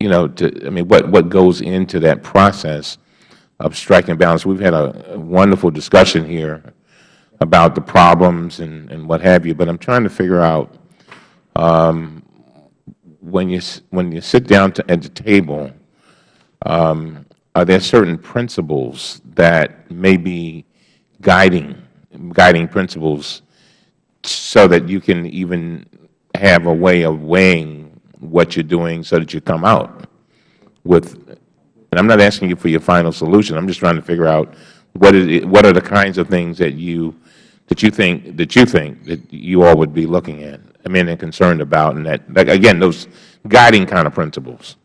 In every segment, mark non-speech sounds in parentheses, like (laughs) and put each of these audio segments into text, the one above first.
you know, to, I mean, what, what goes into that process of striking balance. We've had a, a wonderful discussion here about the problems and, and what have you, but I'm trying to figure out um, when you when you sit down to, at the table, um, are there certain principles that may be guiding guiding principles so that you can even have a way of weighing what you're doing so that you come out with and I'm not asking you for your final solution. I'm just trying to figure out what is what are the kinds of things that you that you think that you think that you all would be looking at. I mean, and concerned about, and that, that again, those guiding kind of principles.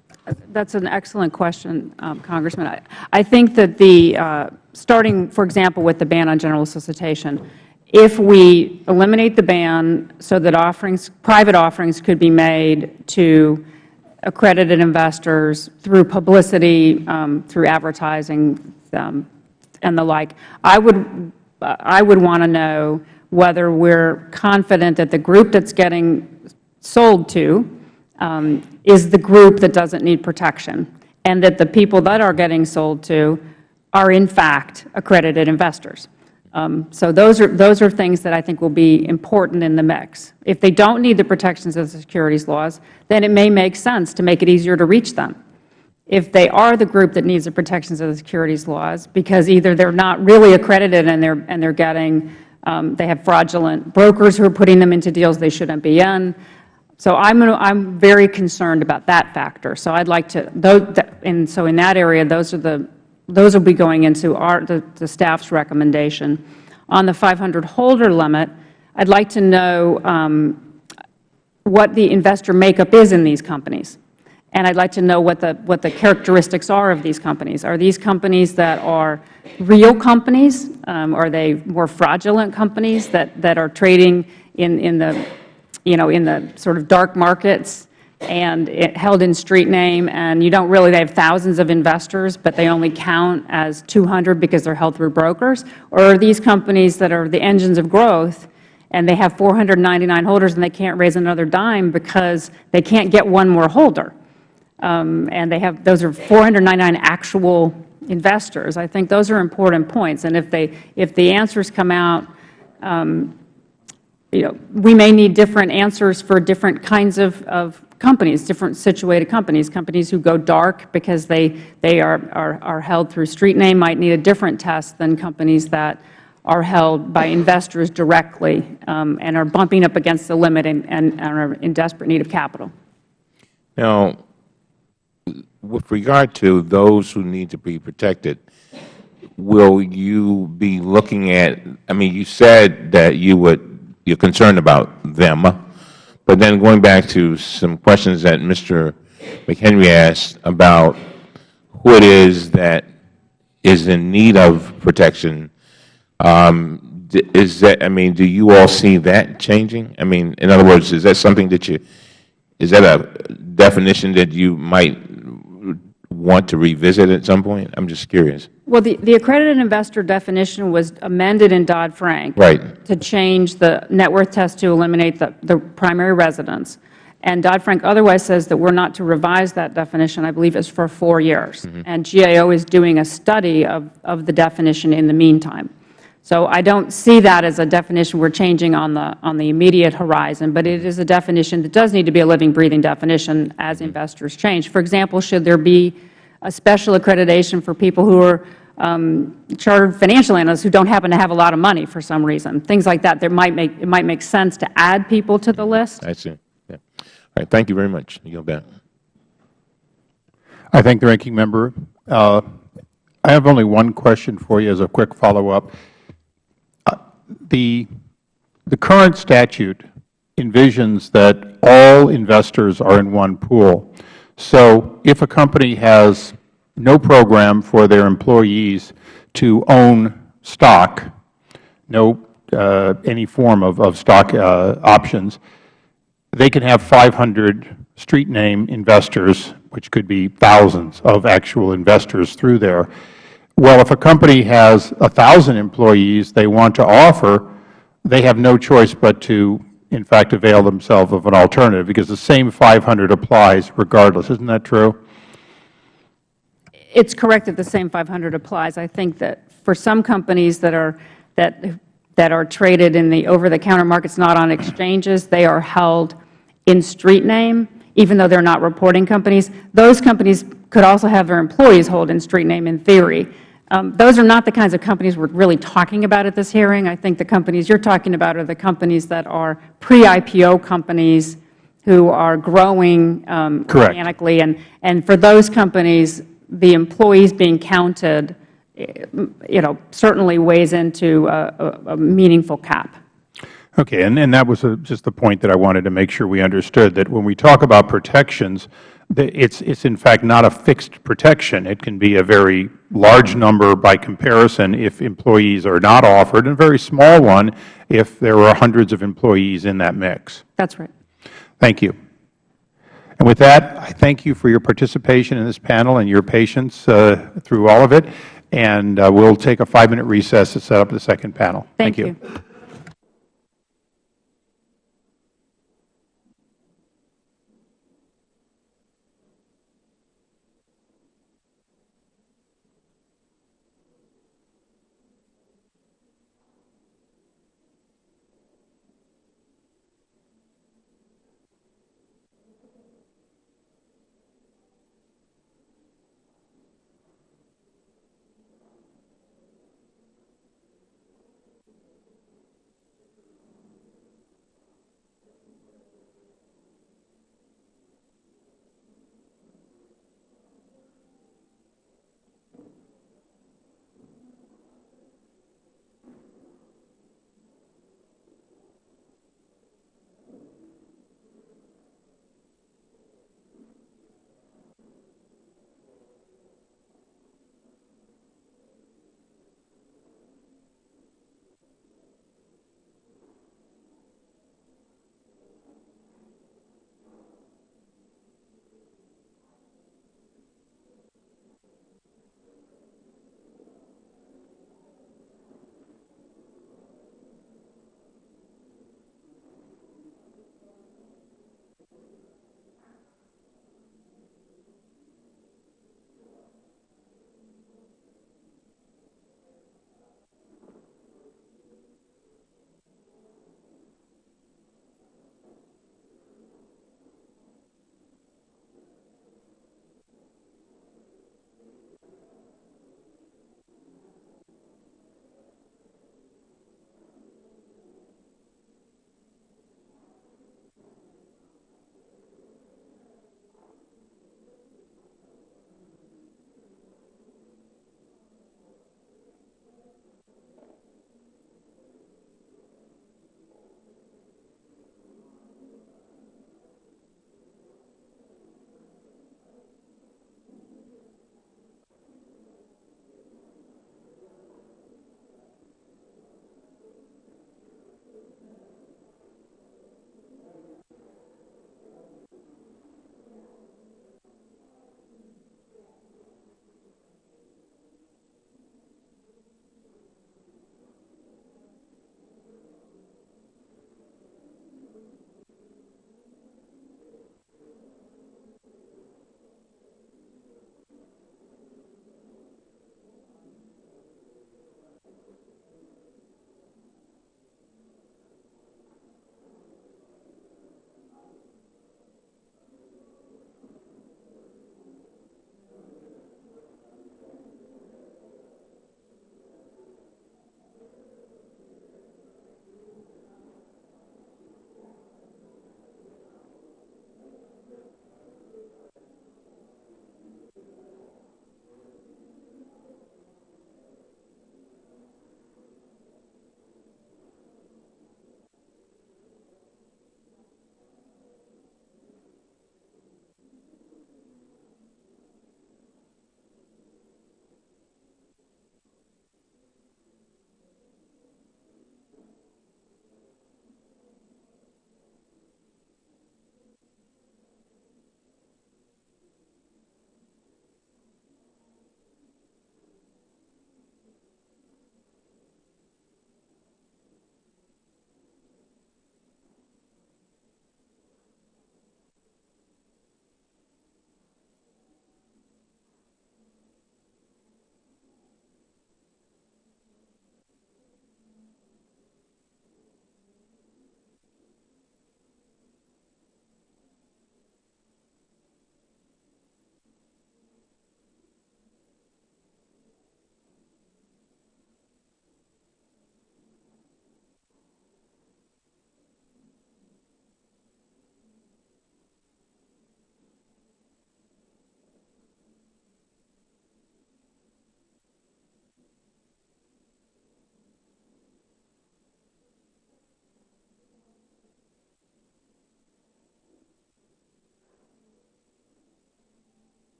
That's an excellent question, um, Congressman. I, I, think that the uh, starting, for example, with the ban on general solicitation, if we eliminate the ban so that offerings, private offerings could be made to accredited investors through publicity, um, through advertising, um, and the like, I would, I would want to know whether we're confident that the group that's getting sold to um, is the group that doesn't need protection, and that the people that are getting sold to are in fact accredited investors. Um, so those are, those are things that I think will be important in the mix. If they don't need the protections of the securities laws, then it may make sense to make it easier to reach them. If they are the group that needs the protections of the securities laws, because either they're not really accredited and they're, and they're getting, um, they have fraudulent brokers who are putting them into deals they shouldn't be in. So I'm, I'm very concerned about that factor. So I'd like to, those, and so in that area, those are the those will be going into our, the, the staff's recommendation. On the 500 holder limit, I'd like to know um, what the investor makeup is in these companies. And I'd like to know what the, what the characteristics are of these companies. Are these companies that are real companies? Um, are they more fraudulent companies that, that are trading in, in, the, you know, in the sort of dark markets and it held in street name, and you don't really, they have thousands of investors, but they only count as 200 because they're held through brokers? Or are these companies that are the engines of growth, and they have 499 holders and they can't raise another dime because they can't get one more holder? Um, and they have, those are 499 actual investors. I think those are important points. And if they, if the answers come out, um, you know, we may need different answers for different kinds of, of companies, different situated companies. Companies who go dark because they, they are, are, are held through street name might need a different test than companies that are held by investors directly um, and are bumping up against the limit and, and, and are in desperate need of capital. Now, with regard to those who need to be protected, will you be looking at, I mean, you said that you would, you're concerned about them, but then going back to some questions that Mr. McHenry asked about who it is that is in need of protection, um, is that, I mean, do you all see that changing? I mean, in other words, is that something that you, is that a definition that you might want to revisit at some point? I'm just curious. Well, the, the accredited investor definition was amended in Dodd-Frank right. to change the net worth test to eliminate the, the primary residence. And Dodd-Frank otherwise says that we're not to revise that definition. I believe it's for four years. Mm -hmm. And GAO is doing a study of, of the definition in the meantime. So I don't see that as a definition we're changing on the, on the immediate horizon, but it is a definition that does need to be a living, breathing definition as mm-hmm. investors change. For example, should there be a special accreditation for people who are um, chartered financial analysts who don't happen to have a lot of money for some reason, things like that. There might make, it might make sense to add people to the list. I see. Yeah. All right. Thank you very much. You go back. I thank the ranking member. Uh, I have only one question for you as a quick follow-up the, the current statute envisions that all investors are in one pool. So if a company has no program for their employees to own stock, no uh, any form of, of stock uh, options, they can have 500 street name investors, which could be thousands of actual investors through there. Well, if a company has a 1,000 employees they want to offer, they have no choice but to, in fact, avail themselves of an alternative because the same 500 applies regardless. Isn't that true? It's correct that the same 500 applies. I think that for some companies that are, that, that are traded in the over-the-counter markets, not on exchanges, they are held in street name, even though they're not reporting companies. Those companies could also have their employees hold in street name in theory. Um, those are not the kinds of companies we're really talking about at this hearing. I think the companies you're talking about are the companies that are pre-IPO companies who are growing um, organically. And, and for those companies, the employees being counted, you know, certainly weighs into a, a- a meaningful cap. Okay, and, and that was a- just the point that I wanted to make sure we understood, that when we talk about protections, it's, it's in fact not a fixed protection. It can be a very large number by comparison if employees are not offered, and a very small one if there are hundreds of employees in that mix. That's right. Thank you. And with that, I thank you for your participation in this panel and your patience uh, through all of it, and uh, we'll take a five-minute recess to set up the second panel. Thank you.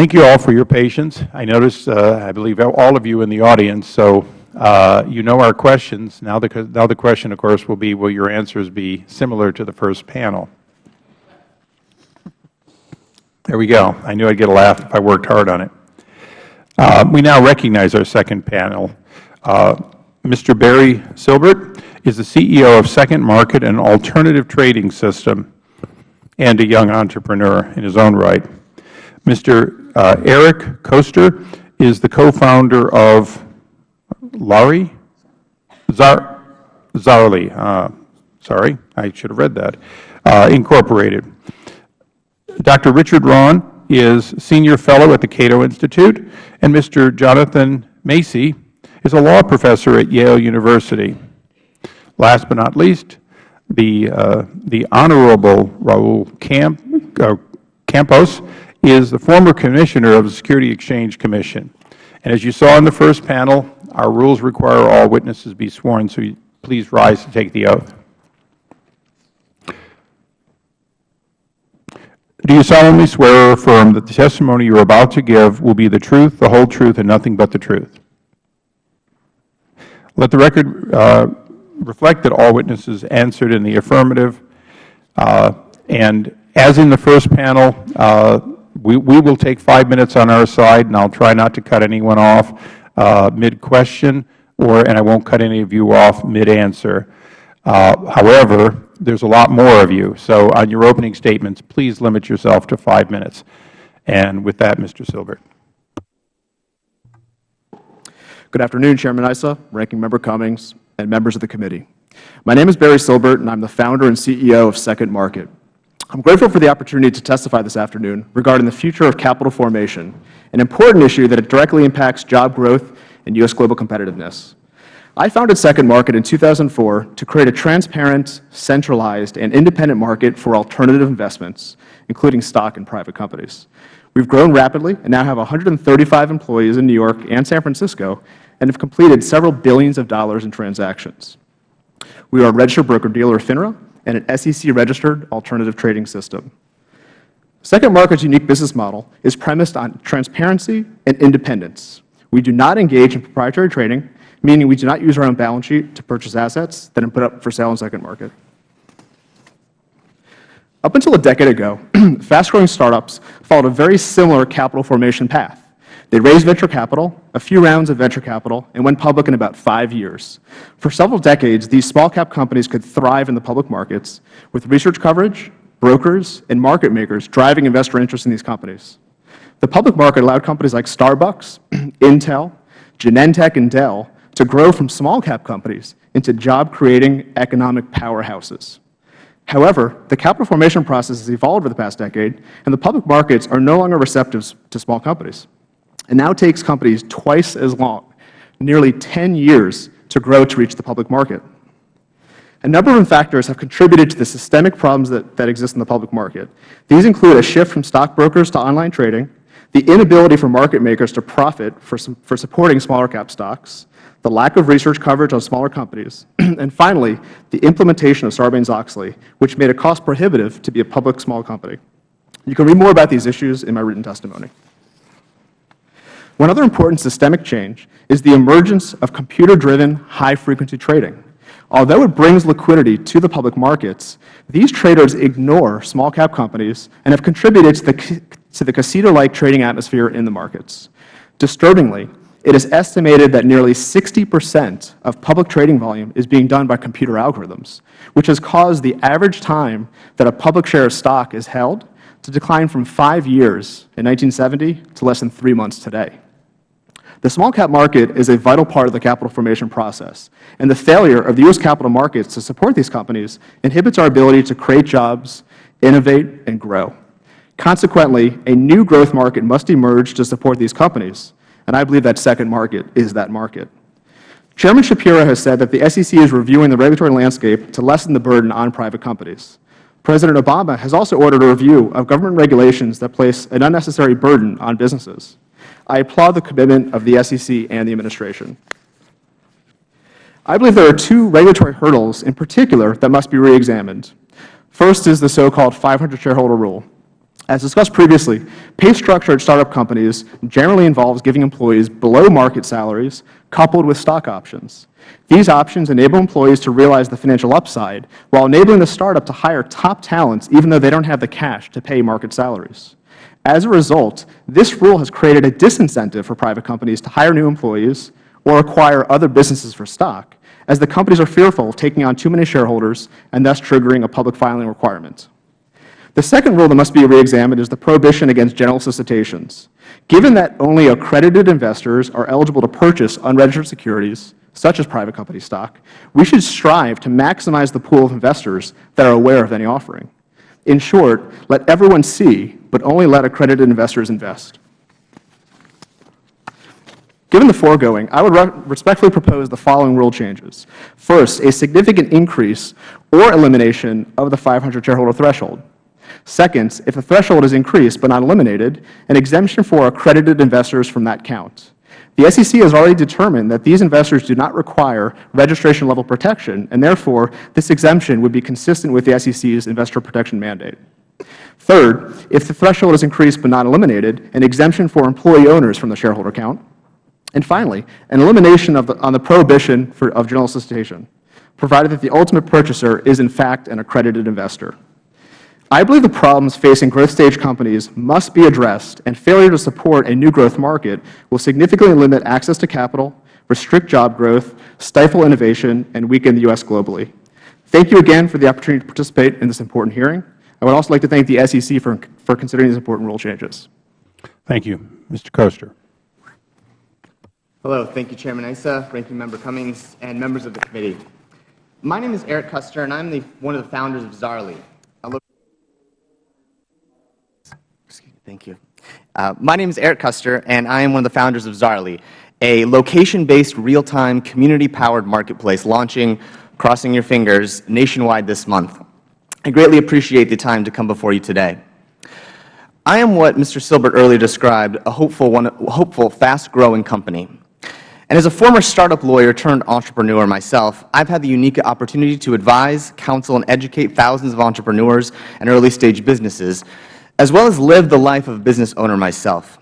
Thank you all for your patience. I noticed, uh, I believe, all of you in the audience, so uh, you know our questions. Now the, now the question, of course, will be, will your answers be similar to the first panel? There we go. I knew I'd get a laugh if I worked hard on it. Uh, we now recognize our second panel. Uh, Mr. Barry Silbert is the CEO of Second Market, an alternative trading system, and a young entrepreneur in his own right. Mr. Uh, Eric Koester is the co-founder of Lari? Zar Zaarly, uh, sorry, I should have read that, uh, Incorporated. Dr. Richard Rahn is Senior Fellow at the Cato Institute, and Mr. Jonathan Macey is a law professor at Yale University. Last but not least, the, uh, the Honorable Roel Camp, uh, Campos is the former Commissioner of the Security Exchange Commission. And as you saw in the first panel, our rules require all witnesses be sworn, so please rise to take the oath. Do you solemnly swear or affirm that the testimony you are about to give will be the truth, the whole truth, and nothing but the truth? Let the record uh, reflect that all witnesses answered in the affirmative. Uh, And as in the first panel, uh, we we will take five minutes on our side, and I'll try not to cut anyone off uh, mid-question, or, and I won't cut any of you off mid-answer. Uh, However, there's a lot more of you, so on your opening statements, please limit yourself to five minutes. And with that, Mr. Silbert. Good afternoon, Chairman Issa, Ranking Member Cummings, and members of the committee. My name is Barry Silbert, and I am the founder and CEO of Second Market. I am grateful for the opportunity to testify this afternoon regarding the future of capital formation, an important issue that directly impacts job growth and U.S. global competitiveness. I founded Second Market in 2004 to create a transparent, centralized, and independent market for alternative investments, including stock in private companies. We have grown rapidly and now have 135 employees in New York and San Francisco and have completed several billions of dollars in transactions. We are a registered broker-dealer of FINRA and an SEC-registered alternative trading system. Second Market's unique business model is premised on transparency and independence. We do not engage in proprietary trading, meaning we do not use our own balance sheet to purchase assets that are put up for sale in Second Market. Up until a decade ago, (clears throat) fast-growing startups followed a very similar capital formation path. They raised venture capital, a few rounds of venture capital, and went public in about five years. For several decades, these small-cap companies could thrive in the public markets with research coverage, brokers, and market makers driving investor interest in these companies. The public market allowed companies like Starbucks, (clears throat) Intel, Genentech, and Dell to grow from small-cap companies into job-creating economic powerhouses. However, the capital formation process has evolved over the past decade, and the public markets are no longer receptive to small companies. It now takes companies twice as long, nearly 10 years, to grow to reach the public market. A number of factors have contributed to the systemic problems that, that exist in the public market. These include a shift from stockbrokers to online trading, the inability for market makers to profit for, some, for supporting smaller cap stocks, the lack of research coverage on smaller companies, (clears throat) and finally, the implementation of Sarbanes-Oxley, which made it cost prohibitive to be a public small company. You can read more about these issues in my written testimony. One other important systemic change is the emergence of computer-driven high-frequency trading. Although it brings liquidity to the public markets, these traders ignore small-cap companies and have contributed to the, to the casino-like trading atmosphere in the markets. Disturbingly, it is estimated that nearly 60 percent of public trading volume is being done by computer algorithms, which has caused the average time that a public share of stock is held to decline from five years in 1970 to less than three months today. The small cap market is a vital part of the capital formation process, and the failure of the U.S. capital markets to support these companies inhibits our ability to create jobs, innovate, and grow. Consequently, a new growth market must emerge to support these companies, and I believe that second market is that market. Chairman Schapiro has said that the SEC is reviewing the regulatory landscape to lessen the burden on private companies. President Obama has also ordered a review of government regulations that place an unnecessary burden on businesses. I applaud the commitment of the SEC and the Administration. I believe there are two regulatory hurdles in particular that must be reexamined. First is the so-called 500 shareholder rule. As discussed previously, pay structure at startup companies generally involves giving employees below-market salaries coupled with stock options. These options enable employees to realize the financial upside while enabling the startup to hire top talents even though they don't have the cash to pay market salaries. As a result, this rule has created a disincentive for private companies to hire new employees or acquire other businesses for stock, as the companies are fearful of taking on too many shareholders and thus triggering a public filing requirement. The second rule that must be reexamined is the prohibition against general solicitations. Given that only accredited investors are eligible to purchase unregistered securities, such as private company stock, we should strive to maximize the pool of investors that are aware of any offering. In short, let everyone see, but only let accredited investors invest. Given the foregoing, I would respectfully propose the following rule changes. First, a significant increase or elimination of the 500 shareholder threshold. Second, if the threshold is increased but not eliminated, an exemption for accredited investors from that count. The SEC has already determined that these investors do not require registration-level protection, and therefore, this exemption would be consistent with the SEC's investor protection mandate. Third, if the threshold is increased but not eliminated, an exemption for employee owners from the shareholder count. And finally, an elimination of the, on the prohibition for, of general solicitation, provided that the ultimate purchaser is in fact an accredited investor. I believe the problems facing growth stage companies must be addressed, and failure to support a new growth market will significantly limit access to capital, restrict job growth, stifle innovation, and weaken the U.S. globally. Thank you again for the opportunity to participate in this important hearing. I would also like to thank the SEC for, for considering these important rule changes. Thank you. Mr. Koester. Hello. Thank you, Chairman Issa, Ranking Member Cummings, and members of the committee. My name is Eric Koester, and I'm the, one of the founders of Zaarly, Thank you. Uh, my name is Eric Koester, and I am one of the founders of Zaarly, a location-based, real-time, community-powered marketplace launching, crossing your fingers, nationwide this month. I greatly appreciate the time to come before you today. I am what Mr. Silbert earlier described, a hopeful, one, hopeful fast-growing company. And as a former startup lawyer turned entrepreneur myself, I've had the unique opportunity to advise, counsel, and educate thousands of entrepreneurs and early-stage businesses as well as live the life of a business owner myself.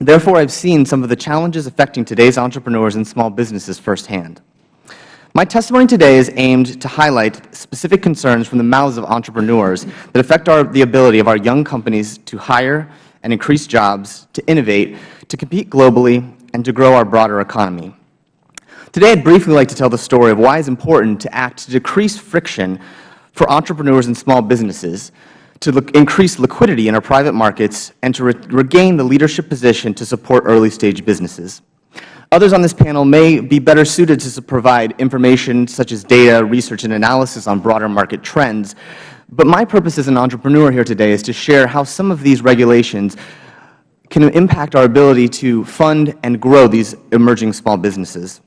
Therefore, I've seen some of the challenges affecting today's entrepreneurs and small businesses firsthand. My testimony today is aimed to highlight specific concerns from the mouths of entrepreneurs that affect our, the ability of our young companies to hire and increase jobs, to innovate, to compete globally, and to grow our broader economy. Today, I'd briefly like to tell the story of why it's important to act to decrease friction for entrepreneurs and small businesses to increase liquidity in our private markets and to re regain the leadership position to support early-stage businesses. Others on this panel may be better suited to provide information such as data, research, and analysis on broader market trends, but my purpose as an entrepreneur here today is to share how some of these regulations can impact our ability to fund and grow these emerging small businesses.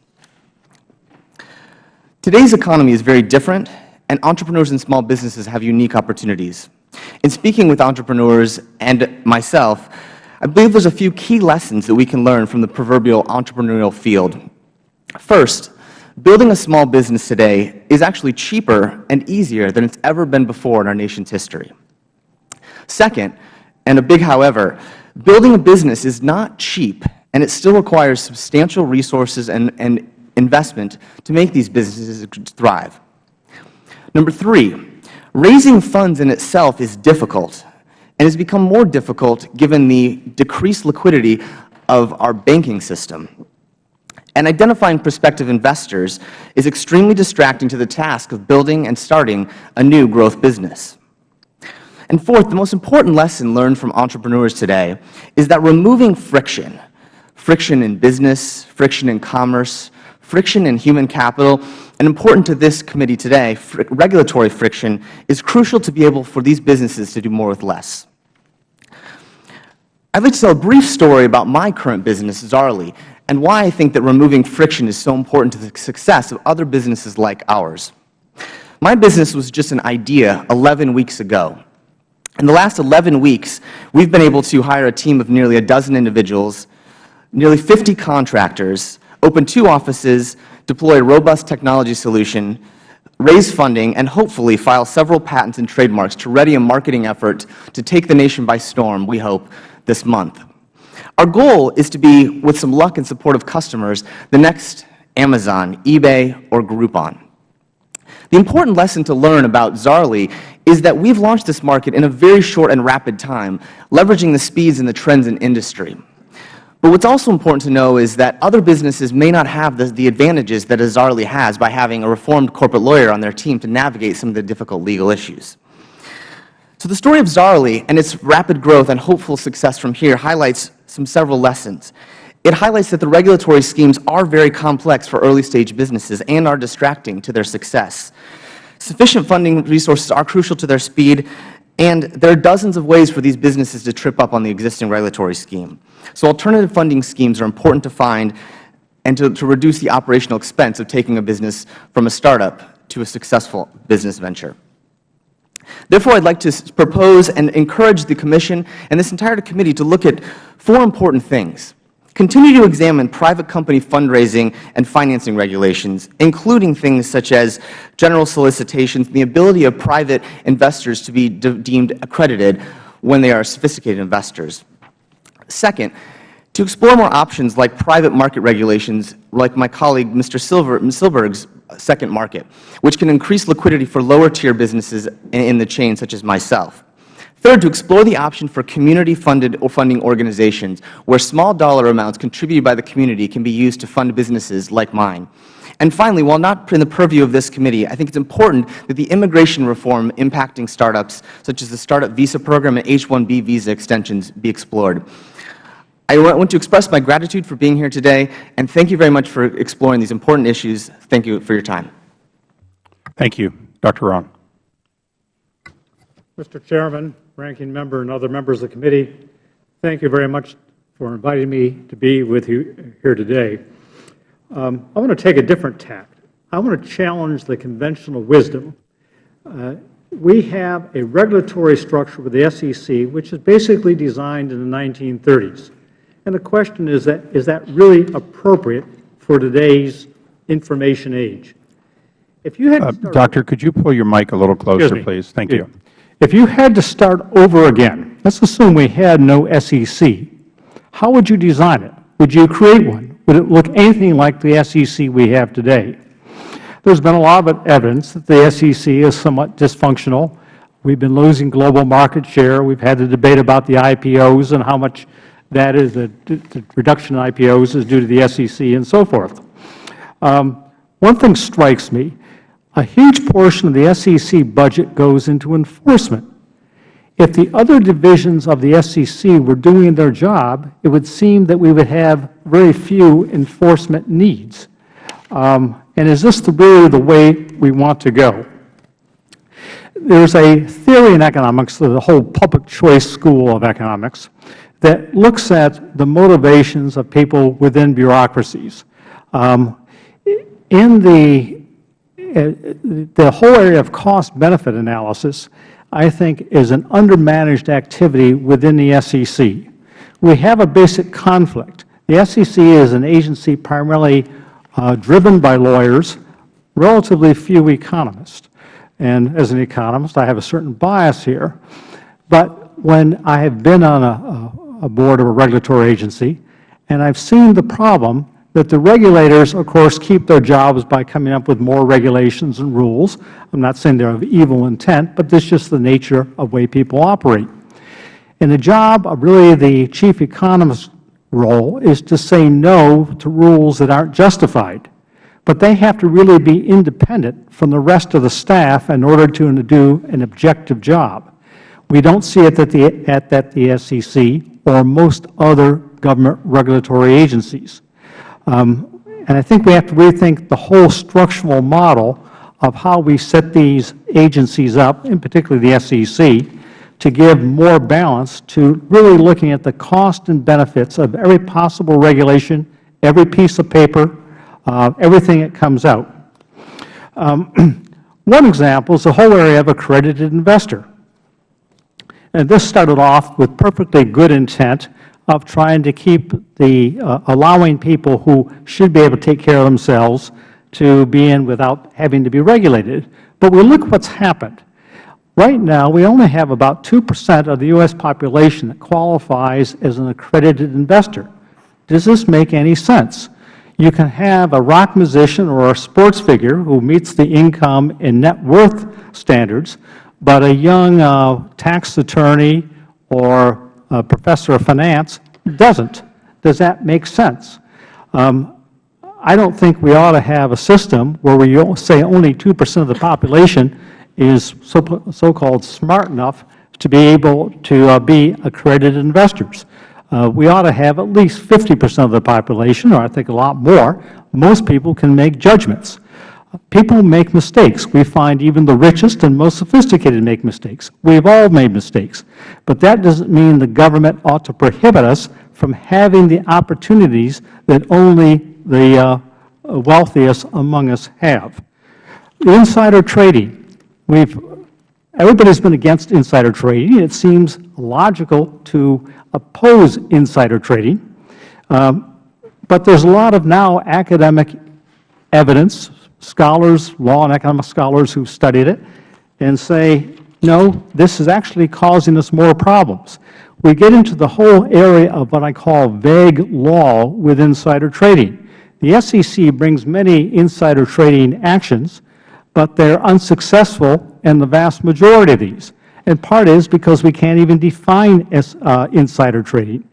Today's economy is very different, and entrepreneurs and small businesses have unique opportunities. In speaking with entrepreneurs and myself, I believe there's a few key lessons that we can learn from the proverbial entrepreneurial field. First, building a small business today is actually cheaper and easier than it's ever been before in our nation's history. Second, and a big however, building a business is not cheap, and it still requires substantial resources and, and investment to make these businesses thrive. Number three, Raising funds in itself is difficult and has become more difficult given the decreased liquidity of our banking system. And identifying prospective investors is extremely distracting to the task of building and starting a new growth business. And fourth, the most important lesson learned from entrepreneurs today is that removing friction, friction in business, friction in commerce, friction in human capital, and important to this committee today, fr regulatory friction is crucial to be able for these businesses to do more with less. I'd like to tell a brief story about my current business, Zaarly, and why I think that removing friction is so important to the success of other businesses like ours. My business was just an idea 11 weeks ago. In the last 11 weeks, we've been able to hire a team of nearly a dozen individuals, nearly 50 contractors, open two offices, deploy a robust technology solution, raise funding, and hopefully file several patents and trademarks to ready a marketing effort to take the nation by storm, we hope, this month. Our goal is to be, with some luck and support of customers, the next Amazon, eBay, or Groupon. The important lesson to learn about Zaarly is that we have launched this market in a very short and rapid time, leveraging the speeds and the trends in industry. But what is also important to know is that other businesses may not have the, the advantages that a Zaarly has by having a reformed corporate lawyer on their team to navigate some of the difficult legal issues. So the story of Zaarly and its rapid growth and hopeful success from here highlights some several lessons. It highlights that the regulatory schemes are very complex for early-stage businesses and are distracting to their success. Sufficient funding resources are crucial to their speed, and there are dozens of ways for these businesses to trip up on the existing regulatory scheme. So alternative funding schemes are important to find and to, to reduce the operational expense of taking a business from a startup to a successful business venture. Therefore, I would like to propose and encourage the Commission and this entire committee to look at four important things. Continue to examine private company fundraising and financing regulations, including things such as general solicitations and the ability of private investors to be de deemed accredited when they are sophisticated investors. Second, to explore more options like private market regulations, like my colleague Mr. Silver, Silbert's second market, which can increase liquidity for lower-tier businesses in the chain, such as myself. Third, to explore the option for community-funded or funding organizations, where small dollar amounts contributed by the community can be used to fund businesses like mine. And finally, while not in the purview of this committee, I think it is important that the immigration reform impacting startups, such as the Startup Visa Program and H-1B visa extensions, be explored. I want to express my gratitude for being here today, and thank you very much for exploring these important issues. Thank you for your time. Thank you. Dr. Rahn. Mr. Chairman, Ranking Member, and other members of the committee, thank you very much for inviting me to be with you here today. Um, I want to take a different tack. I want to challenge the conventional wisdom. Uh, we have a regulatory structure with the SEC, which is basically designed in the 1930s. And the question is that, is that really appropriate for today's information age? If you had uh, Doctor, could you pull your mic a little closer, please? Thank you. If you had to start over again, let's assume we had no SEC, how would you design it? Would you create one? Would it look anything like the SEC we have today? There's been a lot of evidence that the SEC is somewhat dysfunctional. We've been losing global market share. We've had the debate about the IPOs and how much that is the, the reduction in IPOs is due to the SEC and so forth. Um, one thing strikes me. A huge portion of the SEC budget goes into enforcement. If the other divisions of the SEC were doing their job, it would seem that we would have very few enforcement needs. Um, and is this really the way we want to go? There is a theory in economics, the whole public choice school of economics, that looks at the motivations of people within bureaucracies. Um, in the, the whole area of cost-benefit analysis, I think, is an undermanaged activity within the SEC. We have a basic conflict. The SEC is an agency primarily uh, driven by lawyers, relatively few economists. And as an economist, I have a certain bias here. But when I have been on a, a a board of a regulatory agency, and I've seen the problem that the regulators, of course, keep their jobs by coming up with more regulations and rules. I'm not saying they're of evil intent, but this is just the nature of the way people operate. And the job of really the chief economist's role is to say no to rules that aren't justified. But they have to really be independent from the rest of the staff in order to do an objective job. We don't see it at the, at, at the SEC or most other government regulatory agencies. Um, and I think we have to rethink the whole structural model of how we set these agencies up, in particular the SEC, to give more balance to really looking at the cost and benefits of every possible regulation, every piece of paper, uh, everything that comes out. Um, (clears throat) one example is the whole area of accredited investor. And this started off with perfectly good intent of trying to keep the uh, allowing people who should be able to take care of themselves to be in without having to be regulated. But we look what's happened. Right now, we only have about 2 percent of the U.S. population that qualifies as an accredited investor. Does this make any sense? You can have a rock musician or a sports figure who meets the income and net worth standards, but a young uh, tax attorney or professor of finance doesn't. Does that make sense? Um, I don't think we ought to have a system where we say only 2 percent of the population is so-called smart enough to be able to uh, be accredited investors. Uh, we ought to have at least 50 percent of the population, or I think a lot more. Most people can make judgments. People make mistakes. We find even the richest and most sophisticated make mistakes. We have all made mistakes. But that doesn't mean the government ought to prohibit us from having the opportunities that only the uh, wealthiest among us have. Insider trading. We've, everybody's been against insider trading. It seems logical to oppose insider trading. Um, but there's a lot of now academic evidence, scholars, law and economic scholars who've studied it, and say, no, this is actually causing us more problems. We get into the whole area of what I call vague law with insider trading. The SEC brings many insider trading actions, but they are unsuccessful in the vast majority of these. And part is because we can't even define as, uh, insider trading.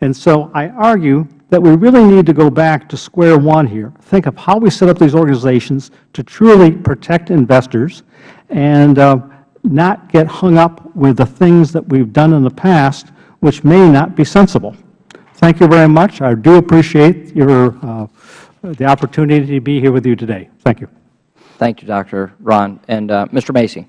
And so I argue that we really need to go back to square one here, think of how we set up these organizations to truly protect investors and uh, not get hung up with the things that we've done in the past which may not be sensible. Thank you very much. I do appreciate your, uh, the opportunity to be here with you today. Thank you. Thank you, Dr. Rahn. And uh, Mr. Macey.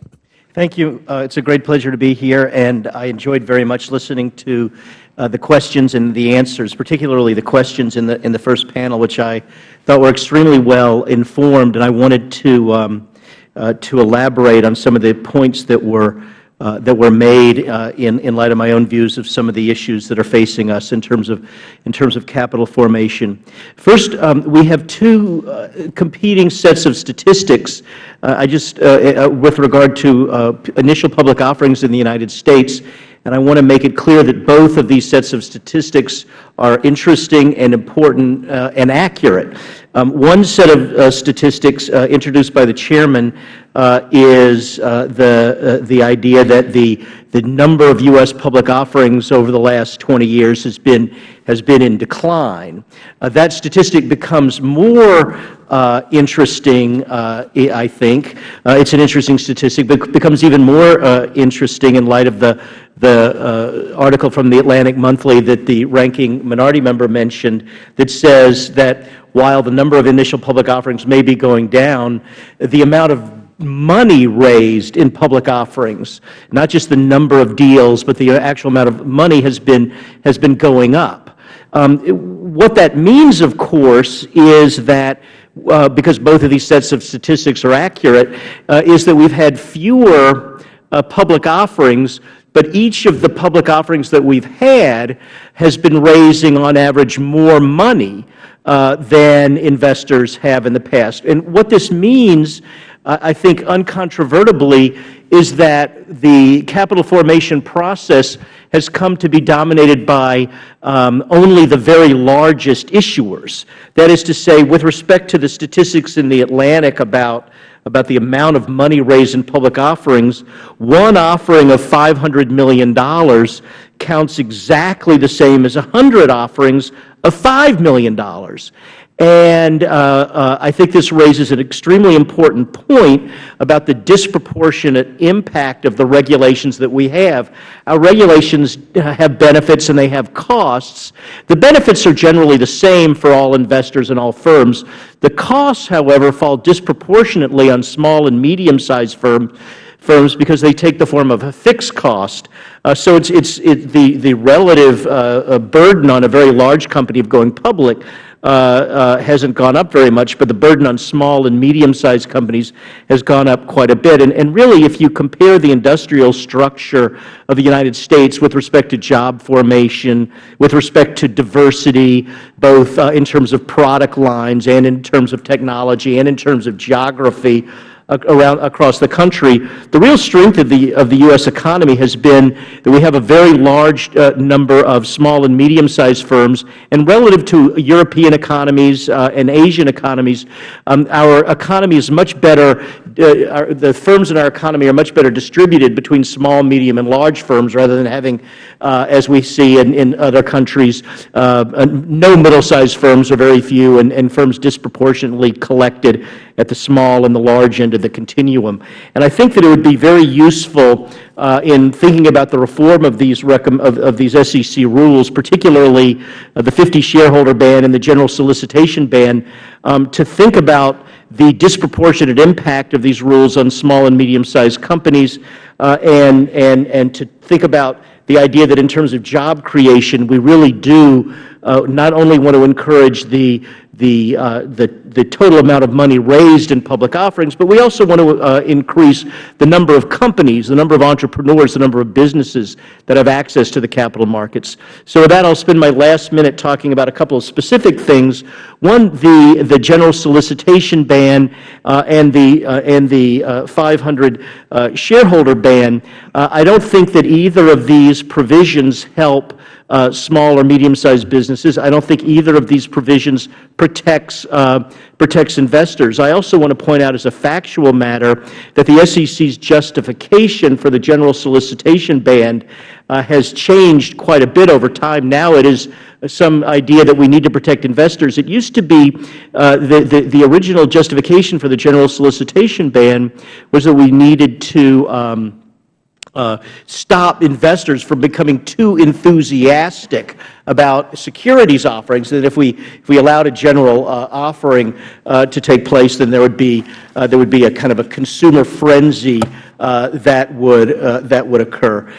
Thank you. Uh, it's a great pleasure to be here, and I enjoyed very much listening to the questions and the answers, particularly the questions in the in the first panel, which I thought were extremely well informed. And I wanted to um, uh, to elaborate on some of the points that were uh, that were made uh, in, in light of my own views of some of the issues that are facing us in terms of, in terms of capital formation. First, um, we have two uh, competing sets of statistics. Uh, I just, uh, uh, with regard to initial public offerings in the United States, and I want to make it clear that both of these sets of statistics are interesting and important uh, and accurate. Um, one set of uh, statistics uh, introduced by the Chairman uh, is uh, the, uh, the idea that the, the number of U.S. public offerings over the last 20 years has been, has been in decline. Uh, that statistic becomes more interesting, I think. it's an interesting statistic, but becomes even more interesting in light of the, the article from the Atlantic Monthly that the ranking minority member mentioned that says that while the number of initial public offerings may be going down, the amount of money raised in public offerings, not just the number of deals, but the actual amount of money has been, has been going up. Um, what that means, of course, is that uh, because both of these sets of statistics are accurate, uh, is that we've had fewer uh, public offerings, but each of the public offerings that we've had has been raising on average more money than investors have in the past. And what this means, uh, I think uncontrovertibly, is that the capital formation process has come to be dominated by um, only the very largest issuers. That is to say, with respect to the statistics in the Atlantic about about the amount of money raised in public offerings, one offering of $500 million counts exactly the same as 100 offerings of $5 million. And uh, uh, I think this raises an extremely important point about the disproportionate impact of the regulations that we have. Our regulations have benefits and they have costs. The benefits are generally the same for all investors and all firms. The costs, however, fall disproportionately on small and medium-sized firms firms because they take the form of a fixed cost. Uh, so it's, it's it, the, the relative uh, uh, burden on a very large company of going public uh, uh, hasn't gone up very much, but the burden on small and medium-sized companies has gone up quite a bit. And, and really, if you compare the industrial structure of the United States with respect to job formation, with respect to diversity, both uh, in terms of product lines and in terms of technology and in terms of geography, around across the country. The real strength of the of the U.S. economy has been that we have a very large uh, number of small and medium-sized firms, and relative to European economies uh, and Asian economies, um, our economy is much better. Uh, our, the firms in our economy are much better distributed between small, medium, and large firms, rather than having, uh, as we see in, in other countries, uh, no middle-sized firms or very few, and, and firms disproportionately collected at the small and the large end of the continuum. And I think that it would be very useful uh, in thinking about the reform of these, of, of, these SEC rules, particularly uh, the 50 shareholder ban and the general solicitation ban, um, to think about the disproportionate impact of these rules on small and medium-sized companies uh, and, and, and to think about the idea that in terms of job creation, we really do uh, not only want to encourage the, the, uh, the, the total amount of money raised in public offerings, but we also want to uh, increase the number of companies, the number of entrepreneurs, the number of businesses that have access to the capital markets. So with that, I'll spend my last minute talking about a couple of specific things. One, the, the general solicitation ban uh, and the, uh, and the uh, 500 uh, shareholder ban. I don't think that either of these provisions help small or medium-sized businesses. I don't think either of these provisions protects, uh, protects investors. I also want to point out as a factual matter that the SEC's justification for the general solicitation ban uh, has changed quite a bit over time. Now it is some idea that we need to protect investors. It used to be uh, the, the, the, original justification for the general solicitation ban was that we needed to um, uh, stop investors from becoming too enthusiastic about securities offerings, that if we, if we allowed a general uh, offering uh, to take place, then there would be, uh, there would be a kind of a consumer frenzy uh, that, would, uh, that would occur.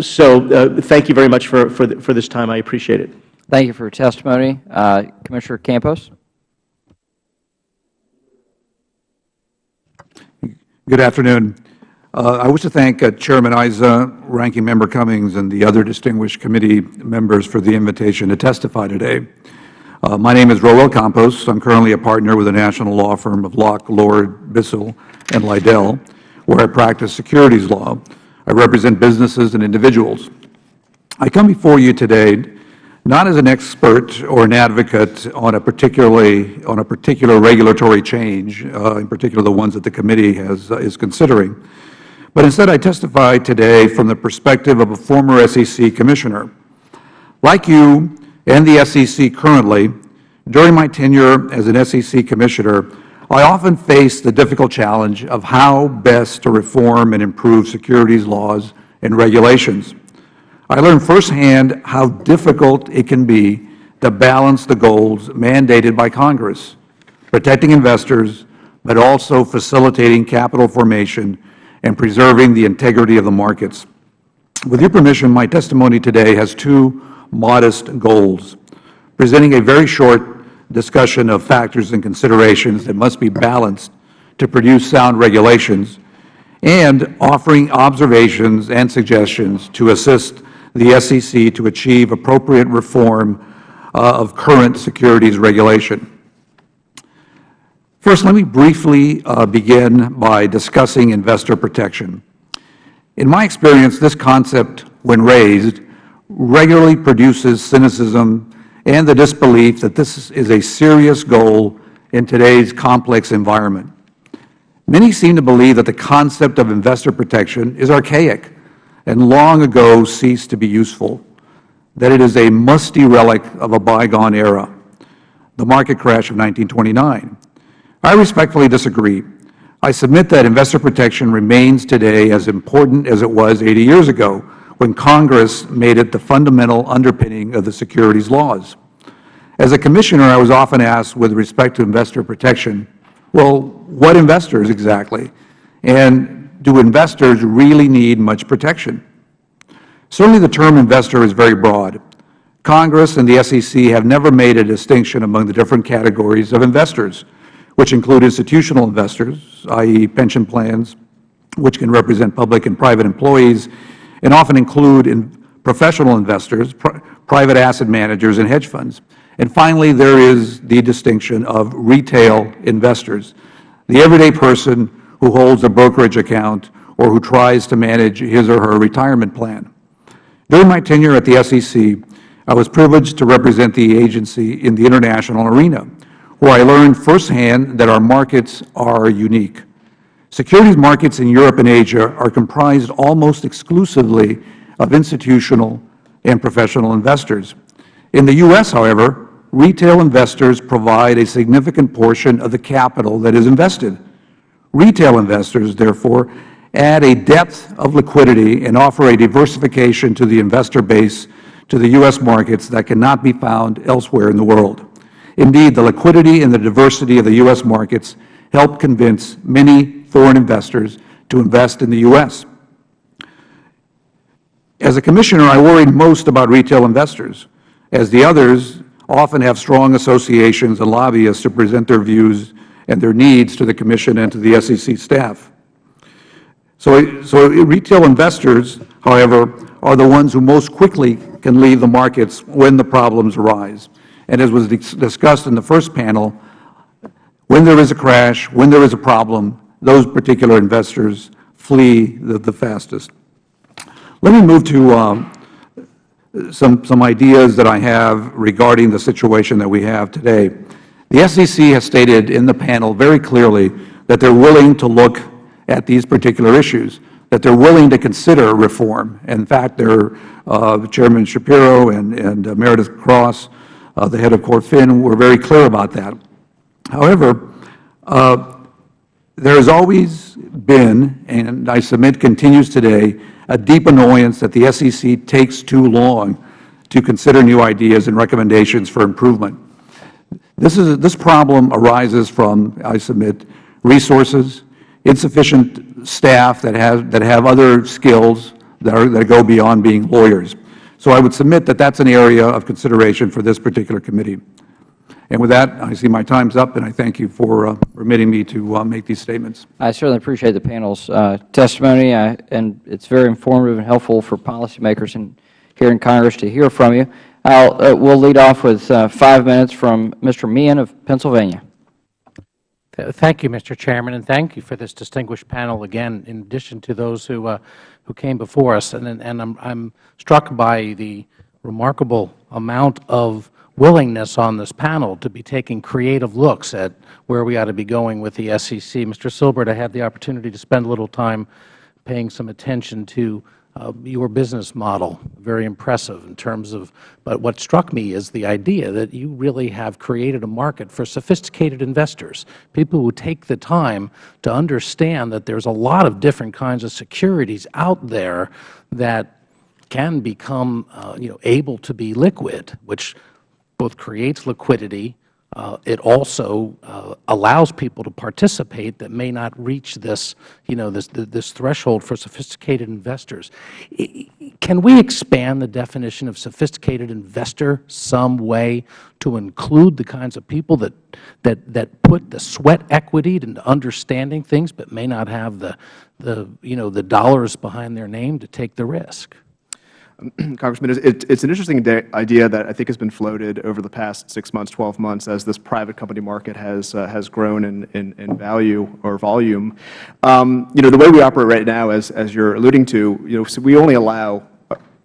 so thank you very much for, for, the, for this time. I appreciate it. Thank you for your testimony. Commissioner Campos. Good afternoon. Uh, I wish to thank uh, Chairman Issa, Ranking Member Cummings, and the other distinguished committee members for the invitation to testify today. Uh, my name is Roel Campos. I am currently a partner with the national law firm of Locke, Lord, Bissell, and Liddell, where I practice securities law. I represent businesses and individuals. I come before you today not as an expert or an advocate on a particularly on a particular regulatory change, uh, in particular the ones that the committee has, uh, is considering, but instead I testify today from the perspective of a former SEC Commissioner. Like you and the SEC currently, during my tenure as an SEC Commissioner, I often faced the difficult challenge of how best to reform and improve securities laws and regulations. I learned firsthand how difficult it can be to balance the goals mandated by Congress, protecting investors, but also facilitating capital formation and preserving the integrity of the markets. With your permission, my testimony today has two modest goals, presenting a very short discussion of factors and considerations that must be balanced to produce sound regulations, and offering observations and suggestions to assist the SEC to achieve appropriate reform uh, of current securities regulation. First, let me briefly uh, begin by discussing investor protection. In my experience, this concept, when raised, regularly produces cynicism and the disbelief that this is a serious goal in today's complex environment. Many seem to believe that the concept of investor protection is archaic and long ago ceased to be useful, that it is a musty relic of a bygone era, the market crash of 1929. I respectfully disagree. I submit that investor protection remains today as important as it was 80 years ago when Congress made it the fundamental underpinning of the securities laws. As a Commissioner, I was often asked with respect to investor protection, well, what investors exactly? And do investors really need much protection? Certainly the term investor is very broad. Congress and the SEC have never made a distinction among the different categories of investors, which include institutional investors, i.e., pension plans, which can represent public and private employees, and often include in professional investors, pri private asset managers, and hedge funds. And finally, there is the distinction of retail investors, the everyday person who holds a brokerage account or who tries to manage his or her retirement plan. During my tenure at the SEC, I was privileged to represent the agency in the international arena, where I learned firsthand that our markets are unique. Securities markets in Europe and Asia are comprised almost exclusively of institutional and professional investors. In the U.S., however, retail investors provide a significant portion of the capital that is invested. Retail investors, therefore, add a depth of liquidity and offer a diversification to the investor base to the U.S. markets that cannot be found elsewhere in the world. Indeed, the liquidity and the diversity of the U.S. markets help convince many foreign investors to invest in the U.S. As a Commissioner, I worried most about retail investors, as the others often have strong associations and lobbyists to present their views and their needs to the Commission and to the SEC staff. So, so retail investors, however, are the ones who most quickly can leave the markets when the problems arise. And as was discussed in the first panel, when there is a crash, when there is a problem, those particular investors flee the, the fastest. Let me move to um, some, some ideas that I have regarding the situation that we have today. The SEC has stated in the panel very clearly that they are willing to look at these particular issues, that they are willing to consider reform. In fact, their uh, Chairman Schapiro and, and uh, Meredith Cross, the head of CorpFin, were very clear about that. However, uh, there has always been, and I submit continues today, a deep annoyance that the SEC takes too long to consider new ideas and recommendations for improvement. This, is, this problem arises from, I submit, resources, insufficient staff that have, that have other skills that, are, that go beyond being lawyers. So I would submit that that's an area of consideration for this particular committee. And with that, I see my time's up, and I thank you for uh, permitting me to uh, make these statements. I certainly appreciate the panel's uh, testimony, and it's very informative and helpful for policymakers here in Congress to hear from you. Uh, we'll lead off with uh, five minutes from Mr. Meehan of Pennsylvania. Thank you, Mr. Chairman, and thank you for this distinguished panel again, in addition to those who, uh, who came before us. And, and I'm, I'm struck by the remarkable amount of willingness on this panel to be taking creative looks at where we ought to be going with the SEC. Mr. Silbert, I had the opportunity to spend a little time paying some attention to your business model, very impressive in terms of, but what struck me is the idea that you really have created a market for sophisticated investors, people who take the time to understand that there's a lot of different kinds of securities out there that can become, uh, you know, able to be liquid, which both creates liquidity, it also uh, allows people to participate that may not reach this, you know, this, this threshold for sophisticated investors. Can we expand the definition of sophisticated investor some way to include the kinds of people that, that, that put the sweat equity into understanding things but may not have the, the, you know, the dollars behind their name to take the risk? (clears throat) Congressman, it, it's an interesting idea that I think has been floated over the past six months, 12 months, as this private company market has uh, has grown in, in, in, value or volume. Um, you know, the way we operate right now, as as you're alluding to, you know, so we only allow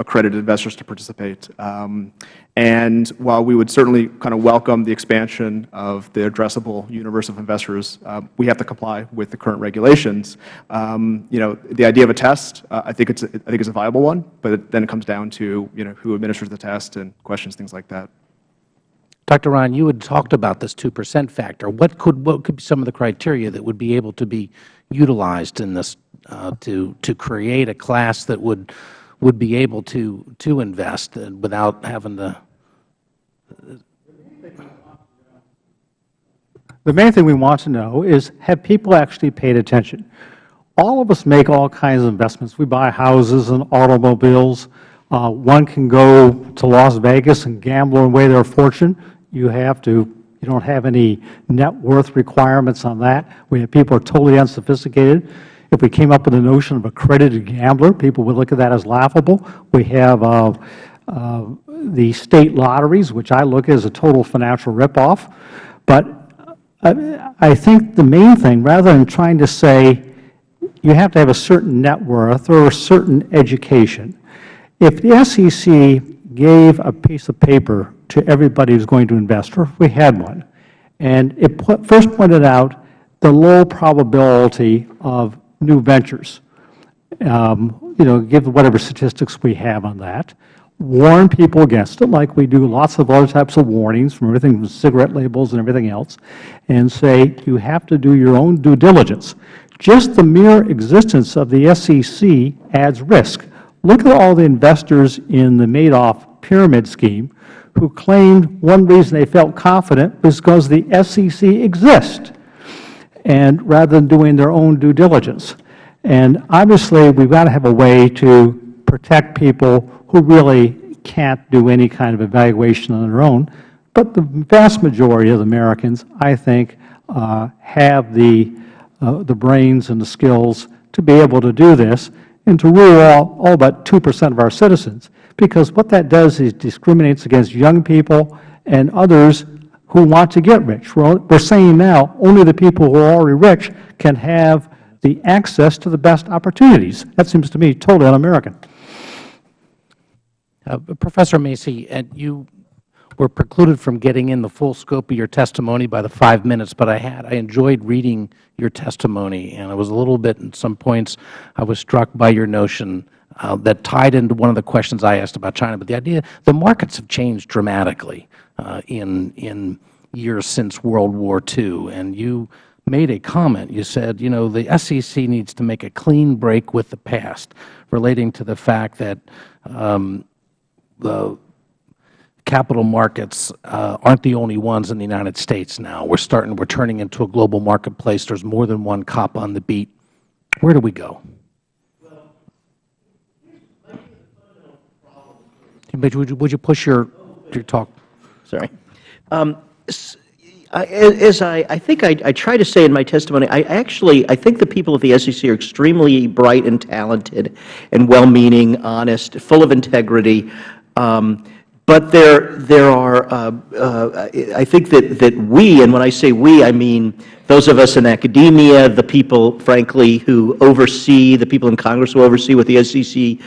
accredited investors to participate. Um, and while we would certainly kind of welcome the expansion of the addressable universe of investors, uh, we have to comply with the current regulations. Um, you know, the idea of a test, uh, I think it's a, I think it's a viable one, but it, then it comes down to you know who administers the test and questions things like that. Dr. Rahn, you had talked about this 2 percent factor. What could what could be some of the criteria that would be able to be utilized in this uh, to to create a class that would would be able to, to invest without having to the main thing we want to know is have people actually paid attention? All of us make all kinds of investments. We buy houses and automobiles. Uh, One can go to Las Vegas and gamble away their fortune. You have to, you don't have any net worth requirements on that. We have people who are totally unsophisticated. If we came up with the notion of accredited gambler, people would look at that as laughable. We have uh, uh, the state lotteries, which I look at as a total financial ripoff. But I I think the main thing, rather than trying to say you have to have a certain net worth or a certain education, if the SEC gave a piece of paper to everybody who's going to invest, or if we had one, and it put, first pointed out the low probability of new ventures, um, you know, give whatever statistics we have on that, warn people against it like we do lots of other types of warnings from everything from cigarette labels and everything else, and say you have to do your own due diligence. Just the mere existence of the SEC adds risk. Look at all the investors in the Madoff pyramid scheme who claimed one reason they felt confident was because the SEC exists, and rather than doing their own due diligence. And obviously, we've got to have a way to protect people who really can't do any kind of evaluation on their own. But the vast majority of Americans, I think, uh, have the, uh, the brains and the skills to be able to do this and to rule all, all but 2 percent of our citizens. Because what that does is discriminates against young people and others who want to get rich. We're, we're saying now only the people who are already rich can have the access to the best opportunities. That seems to me totally un-American. Uh, Professor Macey, and you were precluded from getting in the full scope of your testimony by the five minutes, but I had I enjoyed reading your testimony, and I was a little bit, in some points, I was struck by your notion that tied into one of the questions I asked about China. But the idea, the markets have changed dramatically uh, in in years since World War II, and you made a comment. You said, you know, the SEC needs to make a clean break with the past, relating to the fact that um, the capital markets uh, aren't the only ones in the United States now. We're starting, we're turning into a global marketplace. There's more than one cop on the beat. Where do we go? Would you, would you push your, your talk? Sorry. Um, as I, I think I, I try to say in my testimony, I actually, I think the people at the SEC are extremely bright and talented and well-meaning, honest, full of integrity. Um, but there, there are, uh, uh, I think that, that we, and when I say we, I mean those of us in academia, the people, frankly, who oversee, the people in Congress who oversee what the SEC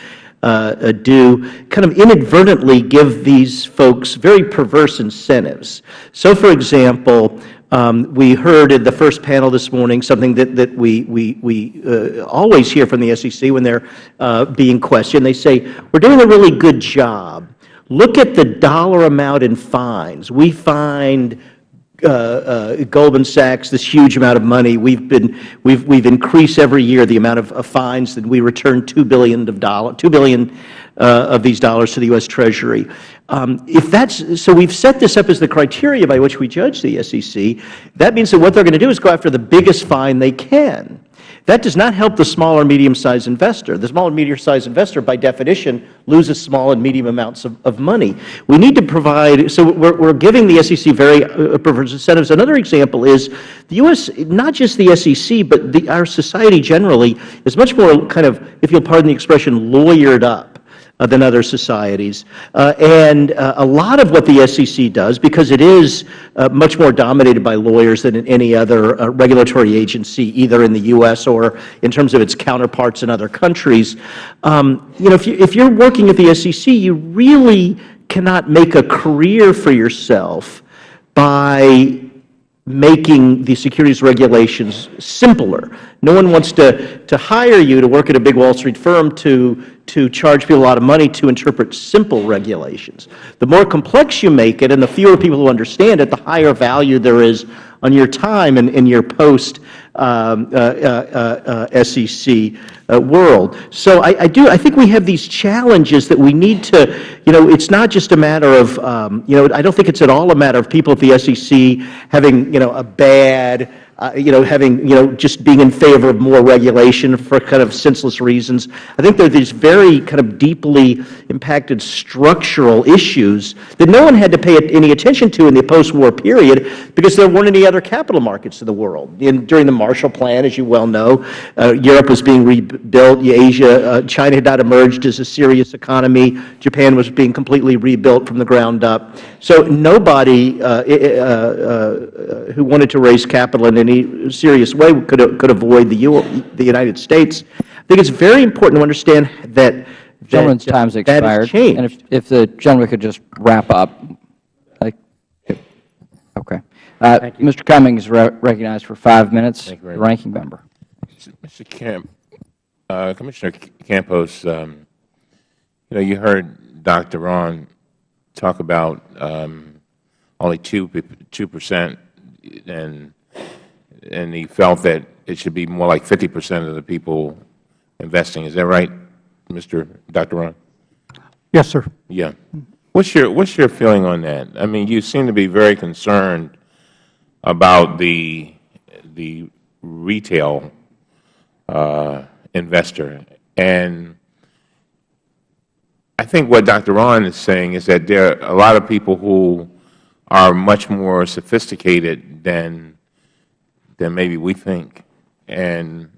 do, kind of inadvertently give these folks very perverse incentives. So, for example, um, we heard in the first panel this morning something that, that we, we, we uh, always hear from the SEC when they're uh, being questioned. They say, we're doing a really good job. Look at the dollar amount in fines. We find uh, uh, Goldman Sachs this huge amount of money. We've been we've we've increased every year the amount of, of fines that we return two billion of dollar two billion uh, of these dollars to the U.S. Treasury. Um, if that's so, we've set this up as the criteria by which we judge the SEC. That means that what they're going to do is go after the biggest fine they can. That does not help the small or medium-sized investor. The small and medium-sized investor, by definition, loses small and medium amounts of, of money. We need to provide, so we're, we're giving the SEC very uh, perverse incentives. Another example is the U.S., not just the SEC, but the, our society generally is much more kind of, if you'll pardon the expression, lawyered up than other societies. Uh, and uh, a lot of what the SEC does, because it is uh, much more dominated by lawyers than in any other uh, regulatory agency, either in the U.S. or in terms of its counterparts in other countries, um, you know, if, you, if you're working at the SEC, you really cannot make a career for yourself by making the securities regulations simpler. No one wants to, to hire you to work at a big Wall Street firm to, to charge people a lot of money to interpret simple regulations. The more complex you make it and the fewer people who understand it, the higher value there is on your time and in your post um, uh, uh, uh, SEC uh, world. So I, I, do. I think we have these challenges that we need to. You know, it's not just a matter of. Um, you know, I don't think it's at all a matter of people at the SEC having you know a bad uh, you know, having, you know, just being in favor of more regulation for kind of senseless reasons. I think there are these very kind of deeply impacted structural issues that no one had to pay any attention to in the post-war period because there weren't any other capital markets in the world. In, during the Marshall Plan, as you well know, uh, Europe was being rebuilt, Asia, uh, China had not emerged as a serious economy, Japan was being completely rebuilt from the ground up. So nobody uh, uh, uh, who wanted to raise capital in any serious way could, could avoid the, U, the United States. I think it's very important to understand that the gentleman's that, time's that expired. changed. And if, if the gentleman could just wrap up. Like, okay. Uh, Mr. Cummings is re recognized for five minutes. Thank you very the much. ranking member. Mr. Camp, uh, Commissioner Campos, um, you know, you heard Dr. Rahn talk about um, only 2 percent, and and he felt that it should be more like 50 percent of the people investing. Is that right, Mr. Dr. Rahn? Yes, sir. Yeah. What's your What's your feeling on that? I mean, you seem to be very concerned about the the retail uh, investor, and I think what Dr. Rahn is saying is that there are a lot of people who are much more sophisticated than than maybe we think, and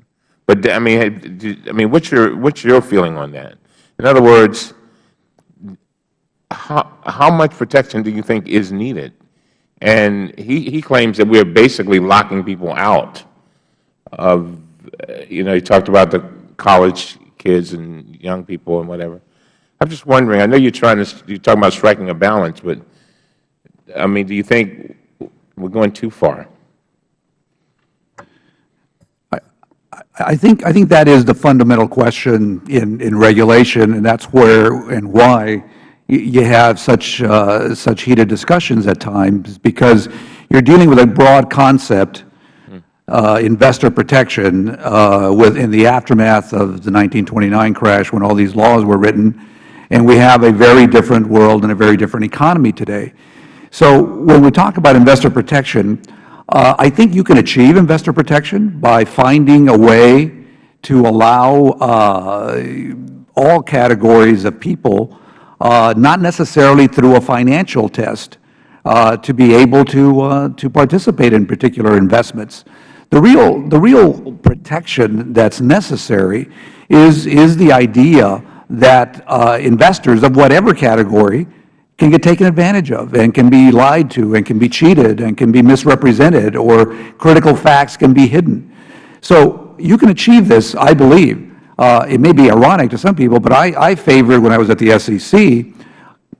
but I mean, I mean, what's your what's your feeling on that? In other words, how how much protection do you think is needed? And he he claims that we are basically locking people out of, you know, he talked about the college kids and young people and whatever. I'm just wondering. I know you're trying to you're talking about striking a balance, but I mean, do you think we're going too far? I think, I think that is the fundamental question in, in regulation, and that's where and why you, you have such, uh, such heated discussions at times, because you're dealing with a broad concept, uh, investor protection, uh, with, in the aftermath of the 1929 crash when all these laws were written, and we have a very different world and a very different economy today. So when we talk about investor protection, uh, I think you can achieve investor protection by finding a way to allow uh, all categories of people, uh, not necessarily through a financial test, uh, to be able to, uh, to participate in particular investments. The real, the real protection that's necessary is, is the idea that uh, investors of whatever category can get taken advantage of and can be lied to and can be cheated and can be misrepresented or critical facts can be hidden. So you can achieve this, I believe. Uh, it may be ironic to some people, but I, I favored, when I was at the SEC,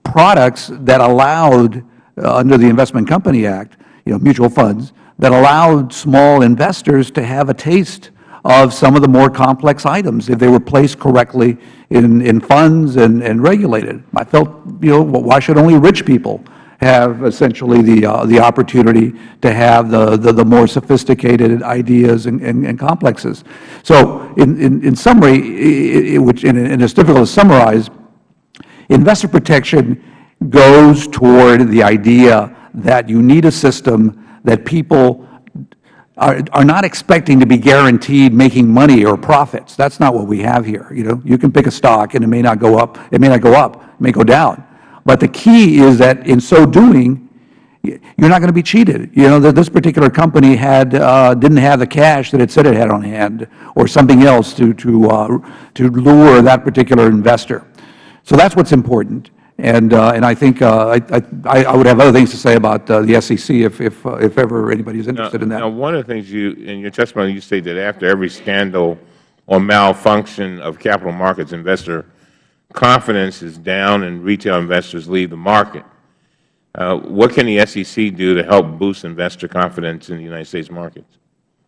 products that allowed, uh, under the Investment Company Act, you know, mutual funds, that allowed small investors to have a taste of some of the more complex items if they were placed correctly in, in funds and, and regulated. I felt, you know, why should only rich people have essentially the, uh, the opportunity to have the, the, the more sophisticated ideas and, and, and complexes. So in, in, in summary, it, it, which, and, it's difficult to summarize, investor protection goes toward the idea that you need a system that people are, are not expecting to be guaranteed making money or profits. That's not what we have here. You know, you can pick a stock and it may not go up, it may not go up, it may go down. But the key is that in so doing, you're not going to be cheated. You know, that this particular company had, uh, didn't have the cash that it said it had on hand or something else to, to, uh, to lure that particular investor. So that's what's important. And, uh, and I think uh, I, I, I, would have other things to say about uh, the SEC if, if, uh, if ever anybody is interested now, in that. Now, one of the things you, in your testimony, you say that after every scandal or malfunction of capital markets, investor confidence is down and retail investors leave the market. Uh, what can the SEC do to help boost investor confidence in the United States markets,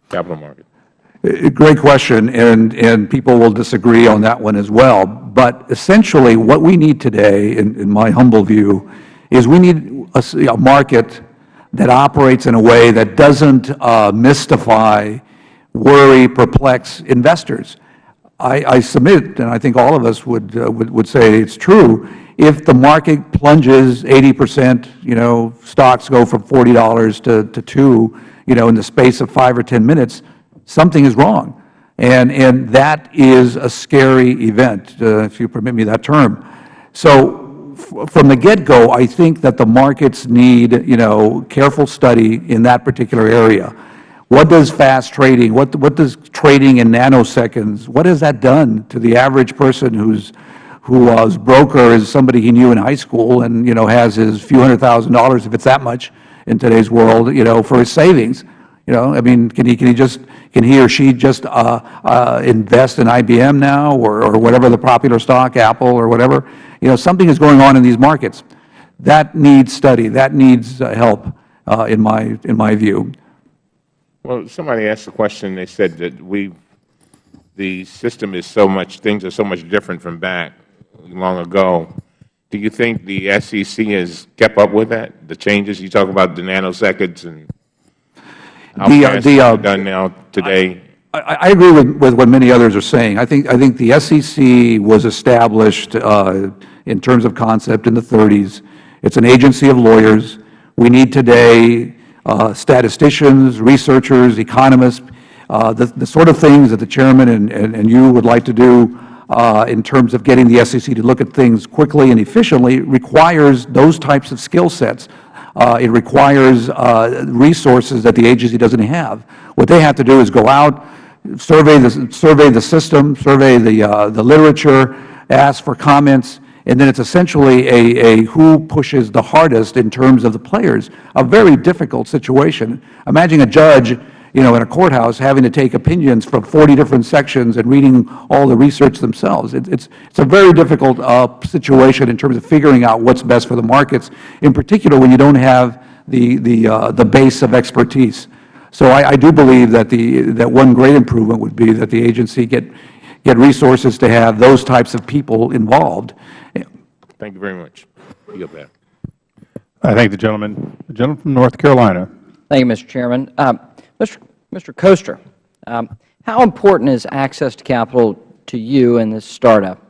capital markets? Great question, and, and people will disagree on that one as well. But essentially, what we need today, in, in my humble view, is we need a, a, market that operates in a way that doesn't uh, mystify, worry, perplex investors. I, I, submit, and I think all of us would, uh, would, would say it's true, if the market plunges 80 percent, you know, stocks go from $40 to, to 2, you know, in the space of 5 or 10 minutes, something is wrong. And, and that is a scary event, uh, if you permit me that term. So from the get-go, I think that the markets need, you know, careful study in that particular area. What does fast trading, what, what does trading in nanoseconds, what has that done to the average person who's, who was broker is somebody he knew in high school and, you know, has his few hundred thousand dollars, if it's that much in today's world, you know, for his savings? You know, I mean, can he, can he just, can he or she just uh, uh, invest in IBM now or, or whatever the popular stock, Apple or whatever? You know, something is going on in these markets. That needs study. That needs uh, help, uh, in, my, in my view. Well, somebody asked a question. They said that we, the system is so much, things are so much different from back long ago. Do you think the SEC has kept up with that, the changes? You talk about the nanoseconds and The, uh, the, uh, done now today. I, I agree with, with what many others are saying. I think, I think the SEC was established uh, in terms of concept in the 30s. It's an agency of lawyers. We need today uh, statisticians, researchers, economists, uh, the, the sort of things that the Chairman and, and, and you would like to do uh, in terms of getting the SEC to look at things quickly and efficiently requires those types of skill sets. Uh, it requires uh, resources that the agency doesn't have. What they have to do is go out, survey the, survey the system, survey the, uh, the literature, ask for comments, and then it's essentially a, a who pushes the hardest in terms of the players, a very difficult situation. Imagine a judge you know, in a courthouse having to take opinions from 40 different sections and reading all the research themselves. It, it's, it's a very difficult uh, situation in terms of figuring out what's best for the markets, in particular when you don't have the, the, uh, the base of expertise. So I, I do believe that, the, that one great improvement would be that the agency get, get resources to have those types of people involved. Thank you very much. You go back. I thank the gentleman. The gentleman from North Carolina. Thank you, Mr. Chairman. Um, Mr. Mr. Koester, um, how important is access to capital to you in this startup?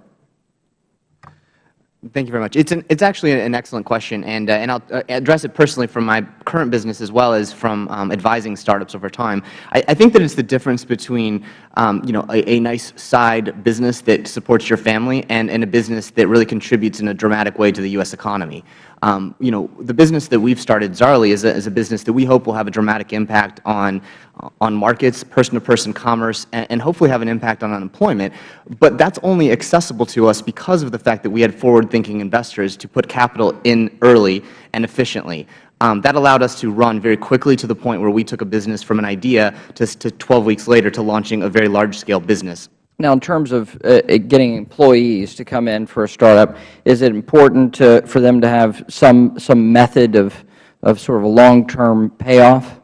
Thank you very much. It's, an, it's actually an excellent question, and, uh, and I'll uh, address it personally from my current business as well as from um, advising startups over time. I, I, think that it's the difference between um, you know, a, a, nice side business that supports your family and, and a business that really contributes in a dramatic way to the U.S. economy. Um, you know, the business that we've started, Zaarly, is a, is a business that we hope will have a dramatic impact on, on markets, person-to-person -person commerce, and, and, hopefully have an impact on unemployment. But that's only accessible to us because of the fact that we had forward-thinking investors to put capital in early and efficiently. Um, that allowed us to run very quickly to the point where we took a business from an idea to, to 12 weeks later to launching a very large-scale business. Now, in terms of uh, getting employees to come in for a startup, is it important to, for them to have some, some method of, of sort of a long-term payoff?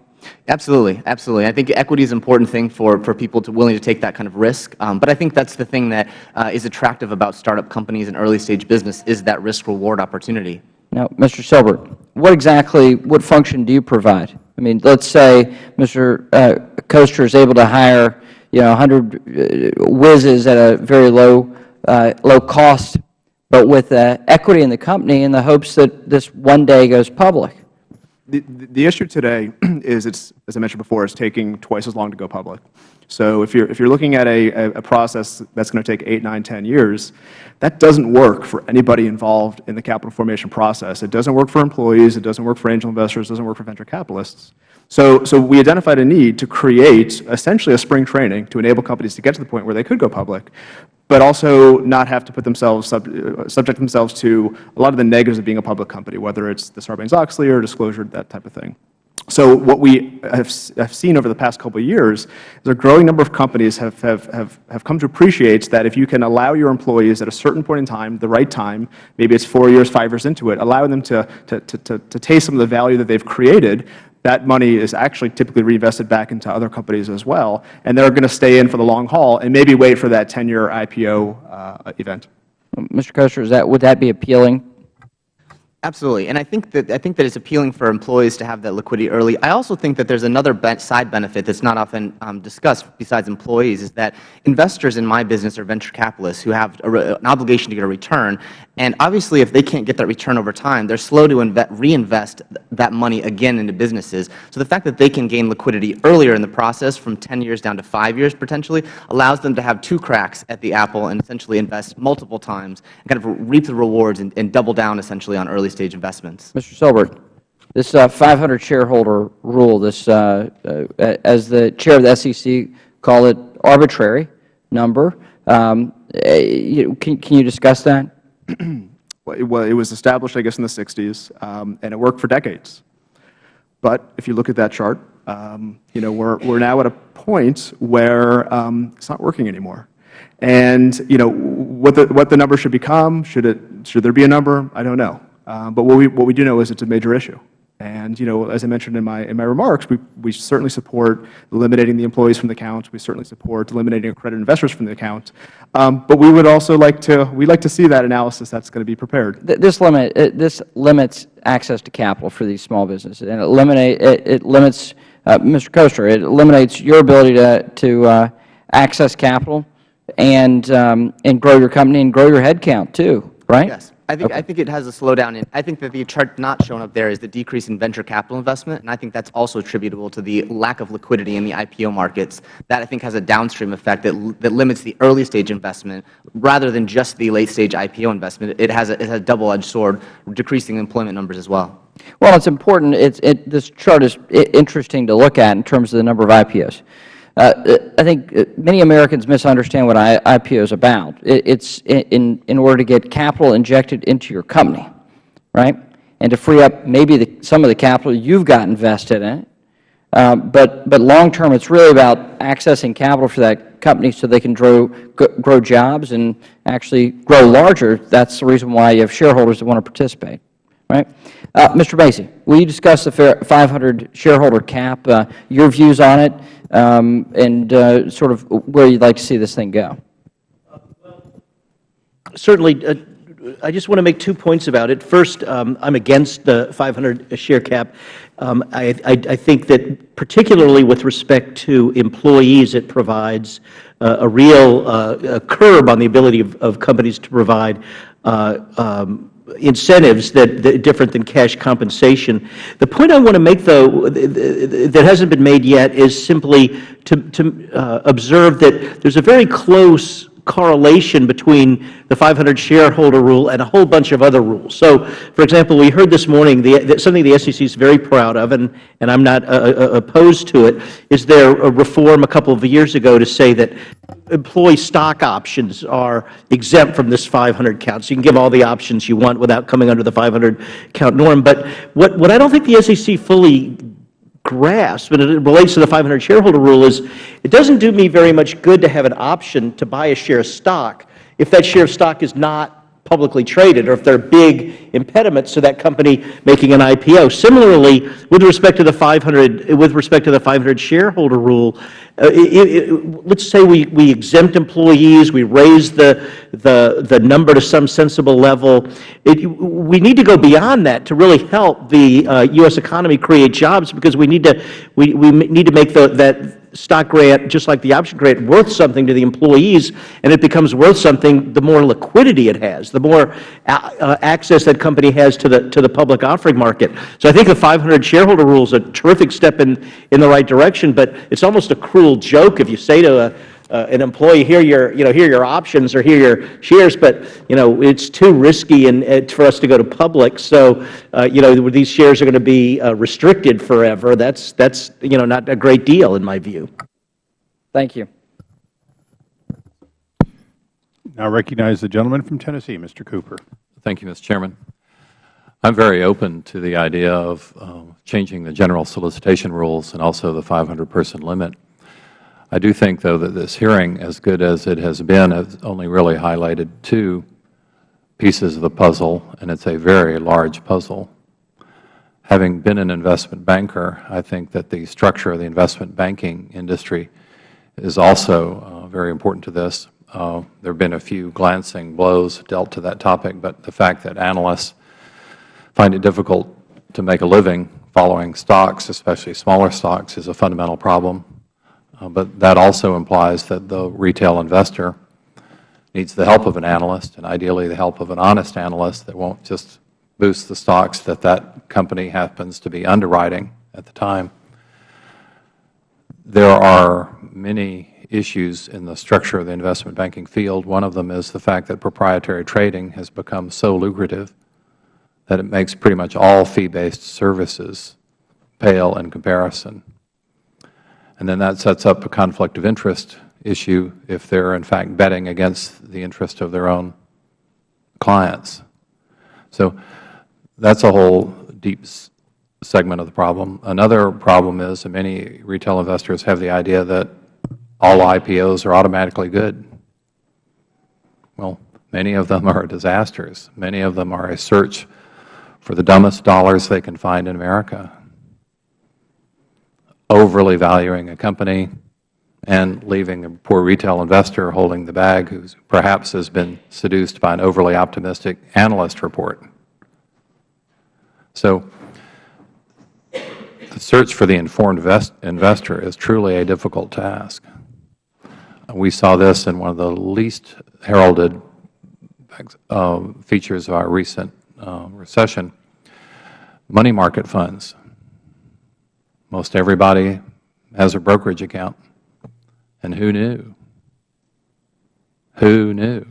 Absolutely, absolutely. I think equity is an important thing for, for people to willing to take that kind of risk. Um, but I think that's the thing that uh, is attractive about startup companies and early stage business is that risk reward opportunity. Now, Mr. Silbert, what exactly, what function do you provide? I mean, let's say Mr. Uh, Koester is able to hire you know, 100 uh, whizzes at a very low, uh, low cost, but with uh, equity in the company in the hopes that this one day goes public. The, the issue today (clears throat) is, it's, as I mentioned before, it's taking twice as long to go public. So if you're, if you're looking at a, a process that's going to take 8, 9, 10 years, that doesn't work for anybody involved in the capital formation process. It doesn't work for employees. It doesn't work for angel investors. It doesn't work for venture capitalists. So, so we identified a need to create essentially a spring training to enable companies to get to the point where they could go public, but also not have to put themselves, sub, uh, subject themselves to a lot of the negatives of being a public company, whether it's the Sarbanes-Oxley or disclosure, that type of thing. So what we have, have, seen over the past couple of years is a growing number of companies have, have, have, have come to appreciate that if you can allow your employees at a certain point in time, the right time, maybe it's four years, five years into it, allow them to, to, to, to, to taste some of the value that they've created, that money is actually typically reinvested back into other companies as well, and they're going to stay in for the long haul and maybe wait for that 10-year IPO uh, event. Mr. Koester, is that, would that be appealing Absolutely, and I think that I think that it's appealing for employees to have that liquidity early. I also think that there's another side benefit that's not often um, discussed besides employees is that investors in my business are venture capitalists who have a, an obligation to get a return, And obviously, if they can't get that return over time, they're slow to reinvest that money again into businesses. So the fact that they can gain liquidity earlier in the process, from 10 years down to 5 years potentially, allows them to have two cracks at the apple and essentially invest multiple times and kind of reap the rewards and, and double down essentially on early stage investments. Mr. Silbert, this uh, 500 shareholder rule, this, uh, uh, as the chair of the SEC call it, arbitrary number. Um, can, can you discuss that? (clears throat) It was established, I guess, in the 60s, um, and it worked for decades. But if you look at that chart, um, you know, we're, we're now at a point where um, it's not working anymore. And, you know, what the, what the number should become, should, it, should there be a number, I don't know. Um, but what we, what we do know is it's a major issue. And, you know, as I mentioned in my, in my remarks, we, we certainly support eliminating the employees from the account. We certainly support eliminating accredited investors from the account. Um, but we would also like to, we'd like to see that analysis that's going to be prepared. This limit, uh, this limits access to capital for these small businesses, and it eliminate, it, it limits, uh, Mr. Koester, it eliminates your ability to, to uh, access capital and, um, and grow your company and grow your headcount too, right? Yes. I think, I think it has a slowdown. In, I think that the chart not shown up there is the decrease in venture capital investment, and I think that's also attributable to the lack of liquidity in the IPO markets. That, I think, has a downstream effect that, that limits the early stage investment rather than just the late stage IPO investment. It has a, it has a double-edged sword, decreasing employment numbers as well. Well, it's important. It's, it, this chart is interesting to look at in terms of the number of IPOs. Uh, I think uh, many Americans misunderstand what IPO is about. It's in, in order to get capital injected into your company, right, and to free up maybe the, some of the capital you've got invested in it. Uh, but but long term, it's really about accessing capital for that company so they can grow grow jobs and actually grow larger. That's the reason why you have shareholders that want to participate, right? Uh, Mr. Macey, will you discuss the 500 shareholder cap, uh, your views on it, um, and uh, sort of where you'd like to see this thing go? Certainly, uh, I just want to make two points about it. First, um, I'm against the 500 share cap. Um, I, I, I think that particularly with respect to employees, it provides uh, a real uh, a curb on the ability of, of companies to provide uh, um, incentives that, that different than cash compensation. The point I want to make, though, th- th- that hasn't been made yet is simply to, to uh, observe that there's a very close correlation between the 500 shareholder rule and a whole bunch of other rules. So, for example, we heard this morning the, something the SEC is very proud of, and, and I'm not uh, uh, opposed to it, is their uh, reform a couple of years ago to say that employee stock options are exempt from this 500 count. So you can give all the options you want without coming under the 500 count norm. But what, what I don't think the SEC fully grasp, and it relates to the 500 shareholder rule, is it doesn't do me very much good to have an option to buy a share of stock if that share of stock is not publicly traded or if they are big impediments to that company making an IPO. Similarly, with respect to the 500, with respect to the 500 shareholder rule, uh, it, it, let's say we, we exempt employees, we raise the, the, the number to some sensible level. It, we need to go beyond that to really help the uh, U.S. economy create jobs because we need to, we, we need to make the, that stock grant, just like the option grant, worth something to the employees, and it becomes worth something the more liquidity it has, the more uh, access that company has to the, to the public offering market. So I think the 500 shareholder rule is a terrific step in, in the right direction, but it's almost a cruel joke if you say to a, uh, an employee, here are your, you know, here are your options or here are your shares, but, you know, it's too risky and, uh, for us to go to public. So, uh, you know, these shares are going to be uh, restricted forever. That's, that's, you know, not a great deal in my view. Thank you. Now recognize the gentleman from Tennessee, Mr. Cooper. Thank you, Mr. Chairman. I'm very open to the idea of uh, changing the general solicitation rules and also the 500-person limit. I do think, though, that this hearing, as good as it has been, has only really highlighted two pieces of the puzzle, and it's a very large puzzle. Having been an investment banker, I think that the structure of the investment banking industry is also uh, very important to this. Uh, there have been a few glancing blows dealt to that topic, but the fact that analysts find it difficult to make a living following stocks, especially smaller stocks, is a fundamental problem. Uh, but that also implies that the retail investor needs the help of an analyst, and ideally the help of an honest analyst that won't just boost the stocks that that company happens to be underwriting at the time. There are many issues in the structure of the investment banking field. One of them is the fact that proprietary trading has become so lucrative that it makes pretty much all fee-based services pale in comparison. And then that sets up a conflict of interest issue if they are in fact betting against the interest of their own clients. So that's a whole deep segment of the problem. Another problem is that many retail investors have the idea that all IPOs are automatically good. Well, many of them are disasters. Many of them are a search for the dumbest dollars they can find in America, overly valuing a company and leaving a poor retail investor holding the bag who perhaps has been seduced by an overly optimistic analyst report. So the search for the informed vest- investor is truly a difficult task. We saw this in one of the least heralded uh, features of our recent uh, recession, money market funds. Most everybody has a brokerage account. And who knew? Who knew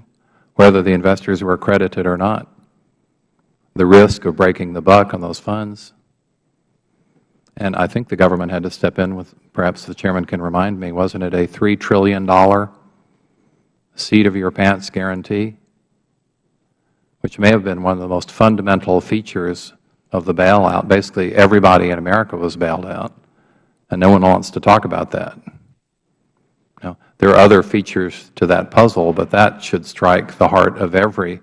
whether the investors were accredited or not? The risk of breaking the buck on those funds. And I think the government had to step in with, perhaps the Chairman can remind me, wasn't it a $3 trillion seat of your pants guarantee? Which may have been one of the most fundamental features of the bailout. Basically, everybody in America was bailed out, and no one wants to talk about that. Now, there are other features to that puzzle, but that should strike the heart of every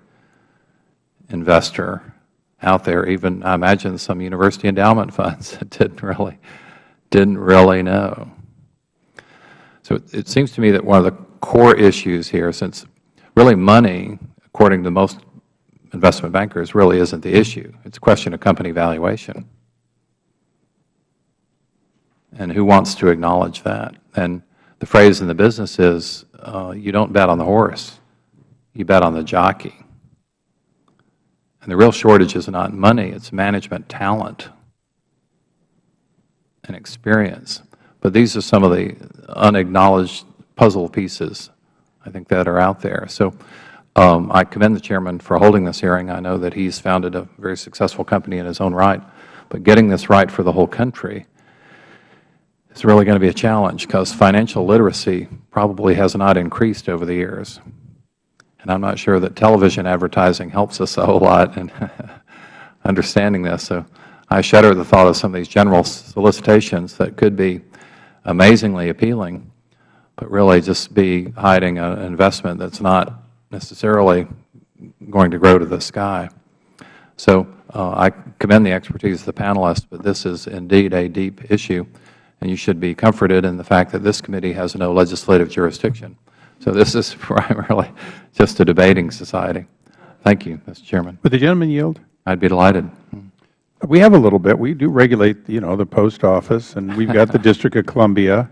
investor out there. Even, I imagine, some university endowment (laughs) funds that didn't really, didn't really know. So it, it seems to me that one of the core issues here, since really money, according to most investment bankers, really isn't the issue. It's a question of company valuation. And who wants to acknowledge that? And the phrase in the business is, uh, you don't bet on the horse, you bet on the jockey. And the real shortage is not money, it's management talent and experience. But these are some of the unacknowledged puzzle pieces, I think, that are out there. So um, I commend the Chairman for holding this hearing. I know that he's founded a very successful company in his own right. But getting this right for the whole country is really going to be a challenge because financial literacy probably has not increased over the years. And I'm not sure that television advertising helps us a whole lot in (laughs) understanding this. So I shudder at the thought of some of these general solicitations that could be amazingly appealing, but really just be hiding an investment that's not necessarily going to grow to the sky. So uh, I commend the expertise of the panelists, but this is indeed a deep issue, and you should be comforted in the fact that this committee has no legislative jurisdiction. So this is (laughs) primarily just a debating society. Thank you, Mr. Chairman. Would the gentleman yield? I'd be delighted. We have a little bit. We do regulate, you know, the post office, and we've got the (laughs) District of Columbia.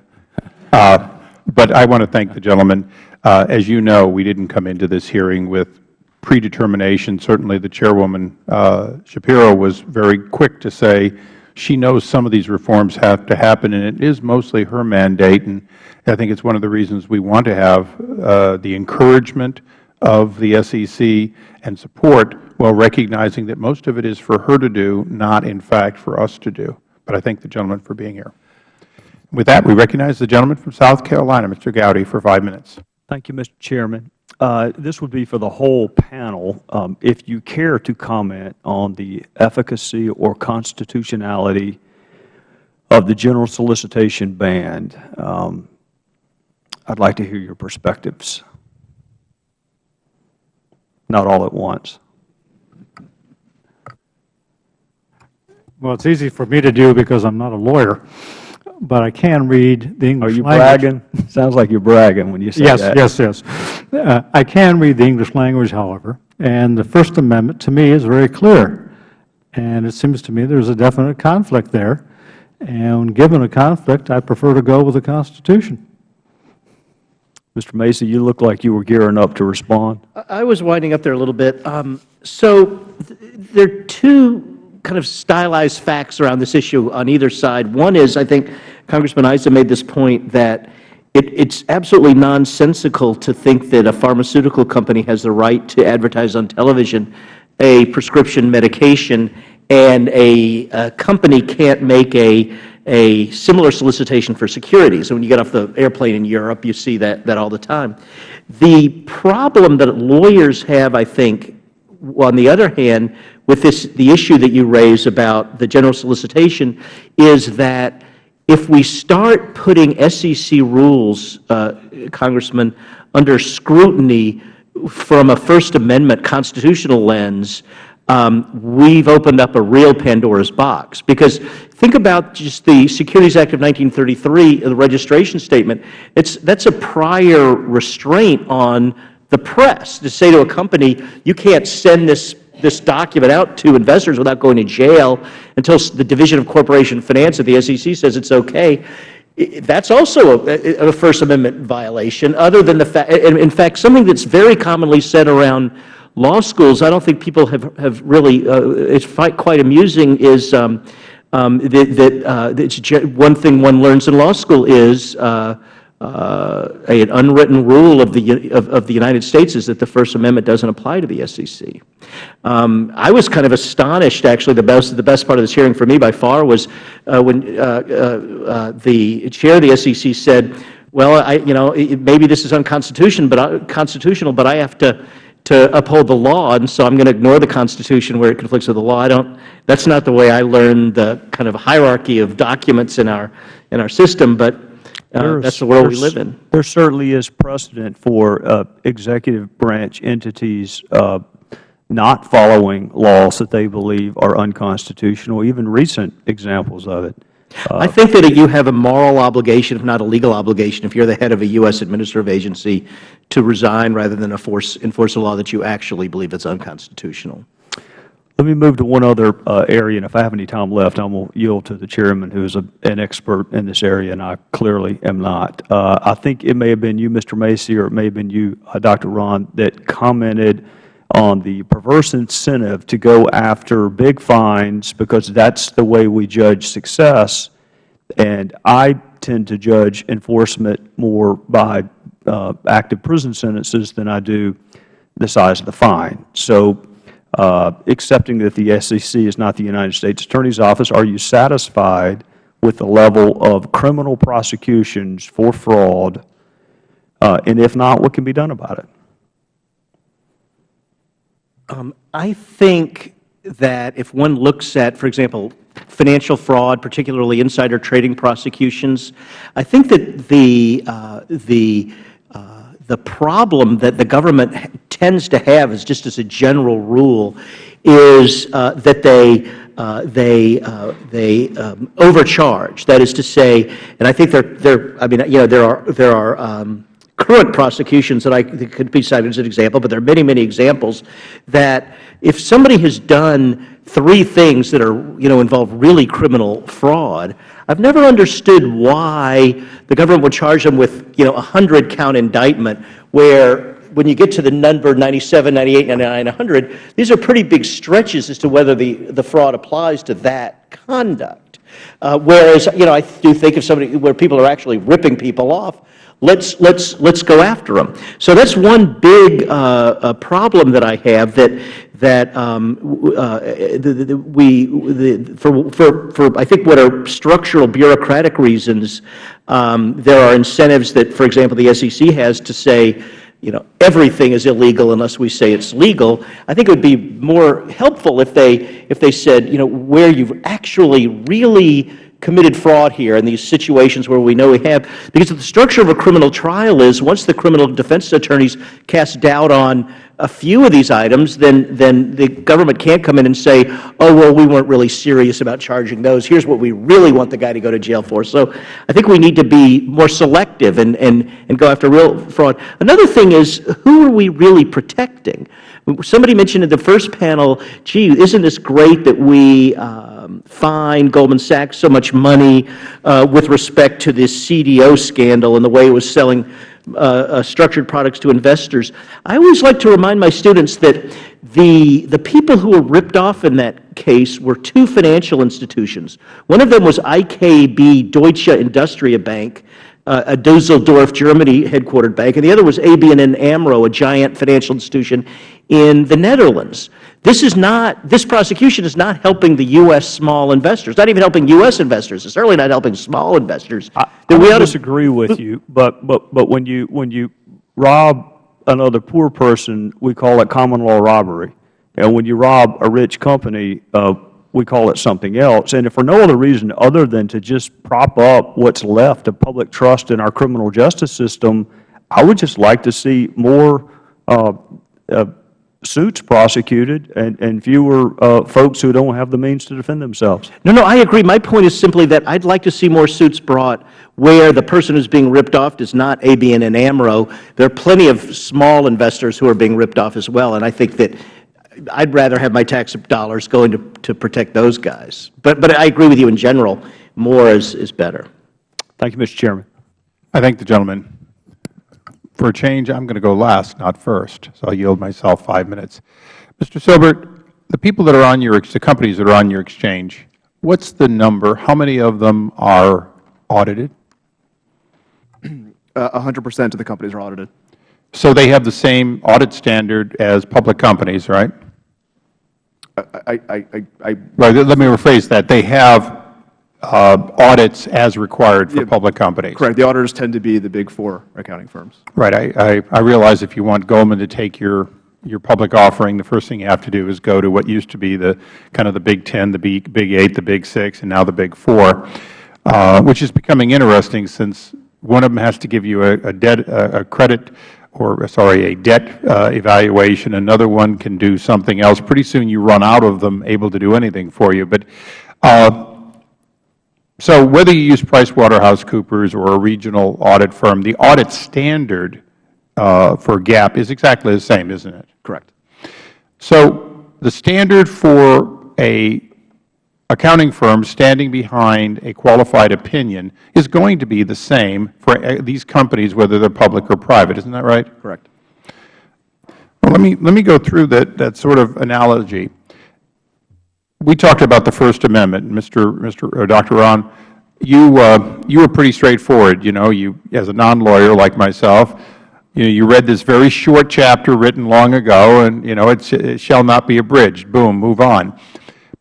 Uh, but I want to thank the gentleman. Uh, as you know, we didn't come into this hearing with predetermination. Certainly the Chairwoman uh, Schapiro was very quick to say she knows some of these reforms have to happen, and it is mostly her mandate. And I think it's one of the reasons we want to have uh, the encouragement of the SEC and support while recognizing that most of it is for her to do, not in fact for us to do. But I thank the gentleman for being here. With that, we recognize the gentleman from South Carolina, Mr. Gowdy, for five minutes. Thank you, Mr. Chairman. Uh, this would be for the whole panel. Um, if you care to comment on the efficacy or constitutionality of the general solicitation ban, um, I'd like to hear your perspectives. Not all at once. Well, it's easy for me to do because I'm not a lawyer, but I can read the English Are you language. bragging? (laughs) Sounds like you're bragging when you say Yes, that. yes, yes. Uh, I can read the English language, however, and the First Amendment, to me, is very clear. And it seems to me there's a definite conflict there. And given a conflict, I prefer to go with the Constitution. Mr. Macey, you look like you were gearing up to respond. I was winding up there a little bit. Um, so th there are two kind of stylized facts around this issue on either side. One is, I think Congressman Issa made this point that it, it's absolutely nonsensical to think that a pharmaceutical company has the right to advertise on television a prescription medication and a, a company can't make a, a similar solicitation for securities. So when you get off the airplane in Europe, you see that, that all the time. The problem that lawyers have, I think, on the other hand, with this, the issue that you raise about the general solicitation is that if we start putting SEC rules, uh, Congressman, under scrutiny from a First Amendment constitutional lens, um, we've opened up a real Pandora's box. Because think about just the Securities Act of 1933, the registration statement. It's, that's a prior restraint on the press to say to a company, you can't send this, this document out to investors without going to jail until the Division of Corporation Finance at the SEC says it's okay. That's also a, a First Amendment violation, other than the fact, in fact, something that's very commonly said around law schools, I don't think people have, have really, uh, it's quite amusing, is um, um, that, that, uh, one thing one learns in law school is uh, an unwritten rule of the, of, of, the United States is that the First Amendment doesn't apply to the SEC. Um, I was kind of astonished, actually, the best, the best part of this hearing for me by far was uh, when uh, uh, uh the chair of the SEC said, well, I, you know, maybe this is unconstitutional, but I, constitutional, but I have to to uphold the law, and so I'm going to ignore the Constitution where it conflicts with the law. I don't. That's not the way I learned the kind of hierarchy of documents in our in our system. But uh, that's the world we live in. There certainly is precedent for uh, executive branch entities uh, not following laws that they believe are unconstitutional, even recent examples of it. I think that you have a moral obligation, if not a legal obligation, if you are the head of a U.S. administrative agency, to resign rather than enforce, enforce a law that you actually believe is unconstitutional. Let me move to one other uh, area, and if I have any time left, I will yield to the Chairman, who is a, an expert in this area, and I clearly am not. Uh, I think it may have been you, Mr. Macey, or it may have been you, uh, Dr. Rahn, that commented on the perverse incentive to go after big fines because that's the way we judge success. And I tend to judge enforcement more by uh, active prison sentences than I do the size of the fine. So accepting that the SEC is not the United States Attorney's Office, are you satisfied with the level of criminal prosecutions for fraud? Uh, and if not, what can be done about it? Um, I think that if one looks at, for example, financial fraud, particularly insider trading prosecutions, I think that the, uh, the, uh, the problem that the government tends to have is just as a general rule is uh, that they uh, they uh, they um, overcharge. That is to say, and I think there there I mean you know there are there are um, current prosecutions that I could be cited as an example, but there are many many examples that if somebody has done three things that are you know involve really criminal fraud, I've never understood why the government would charge them with you know a hundred count indictment where when you get to the number 97, 98, 99, 100, these are pretty big stretches as to whether the, the fraud applies to that conduct. Uh, whereas, you know, I do think of somebody where people are actually ripping people off, let's, let's, let's go after them. So that's one big uh, uh, problem that I have that, that um, uh, the, the, we, the, for, for, for I think what are structural bureaucratic reasons, um, there are incentives that, for example, the SEC has to say, you know, everything is illegal unless we say it's legal. I think it would be more helpful if they, if they said, you know, where you've actually really committed fraud here in these situations where we know we have. Because the structure of a criminal trial is once the criminal defense attorneys cast doubt on a few of these items, then, then the government can't come in and say, oh, well, we weren't really serious about charging those. Here's what we really want the guy to go to jail for. So I think we need to be more selective and, and, and go after real fraud. Another thing is, who are we really protecting? Somebody mentioned in the first panel, gee, isn't this great that we uh, um, fine Goldman Sachs so much money uh, with respect to this CDO scandal and the way it was selling uh, uh, structured products to investors. I always like to remind my students that the, the people who were ripped off in that case were two financial institutions. One of them was IKB Deutsche Industrie Bank, uh, a Dusseldorf, Germany headquartered bank, and the other was ABN AMRO, a giant financial institution in the Netherlands. This is not, this prosecution is not helping the U.S. small investors, not even helping U.S. investors. It's certainly not helping small investors. I, I would disagree with you, but, but, but when you, when you rob another poor person, we call it common law robbery. And when you rob a rich company, uh, we call it something else. And if for no other reason other than to just prop up what's left of public trust in our criminal justice system, I would just like to see more uh, uh, suits prosecuted and, and fewer uh, folks who don't have the means to defend themselves. No, no, I agree. My point is simply that I'd like to see more suits brought where the person who's being ripped off is not ABN and AMRO. There are plenty of small investors who are being ripped off as well, and I think that I'd rather have my tax dollars going to, to protect those guys. But, but I agree with you in general. More is, is better. Thank you, Mr. Chairman. I thank the gentleman. For a change, I'm going to go last, not first, so I'll yield myself five minutes. Mr. Silbert, the people that are on your, the companies that are on your exchange, what's the number? How many of them are audited? Uh, a hundred percent of the companies are audited. So they have the same audit standard as public companies, right? I, I, I, I Right. Let me rephrase that. They have uh, audits as required for public companies. correct. The auditors tend to be the big four accounting firms. Right. I, I, I realize if you want Goldman to take your, your public offering, the first thing you have to do is go to what used to be the kind of the Big Ten, the Big, big Eight, the Big Six, and now the Big Four, uh, which is becoming interesting since one of them has to give you a, a debt, a, a credit or, sorry, a debt uh, evaluation. Another one can do something else. Pretty soon you run out of them able to do anything for you. But uh, so whether you use PricewaterhouseCoopers or a regional audit firm, the audit standard uh, for GAAP is exactly the same, isn't it? Correct. So the standard for a accounting firm standing behind a qualified opinion is going to be the same for uh, these companies, whether they're public or private. Isn't that right? Correct. Well, let me, let me go through that, that sort of analogy. We talked about the First Amendment. Mr. Mr. Dr. Rahn, you, uh, you were pretty straightforward. You know, you, as a non-lawyer like myself, you know, you read this very short chapter written long ago, and, you know, it shall not be abridged. Boom, move on.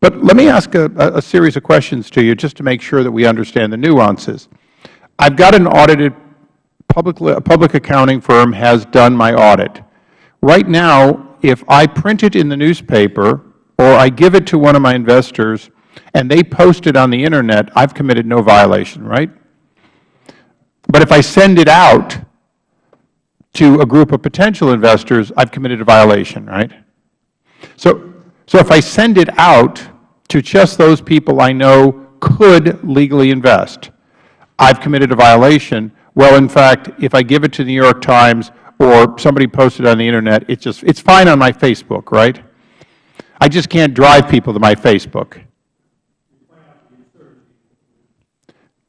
But let me ask a, a series of questions to you just to make sure that we understand the nuances. I've got an audited public, public accounting firm has done my audit. Right now, if I print it in the newspaper or I give it to one of my investors and they post it on the Internet, I've committed no violation, right? But if I send it out to a group of potential investors, I've committed a violation, right? So, so if I send it out to just those people I know could legally invest, I've committed a violation. Well, in fact, if I give it to the New York Times or somebody posted it on the Internet, it's just, it's fine on my Facebook, right? I just can't drive people to my Facebook.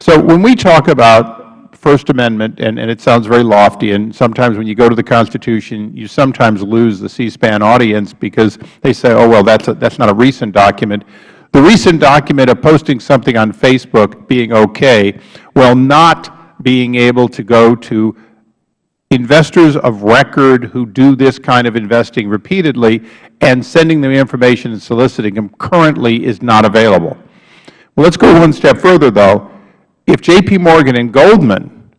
So when we talk about First Amendment, and, and it sounds very lofty, and sometimes when you go to the Constitution, you sometimes lose the C-SPAN audience because they say, oh, well, that's, a, that's not a recent document. The recent document of posting something on Facebook being okay, while not being able to go to investors of record who do this kind of investing repeatedly and sending them information and soliciting them currently is not available. Well, let's go one step further, though. If J.P. Morgan and Goldman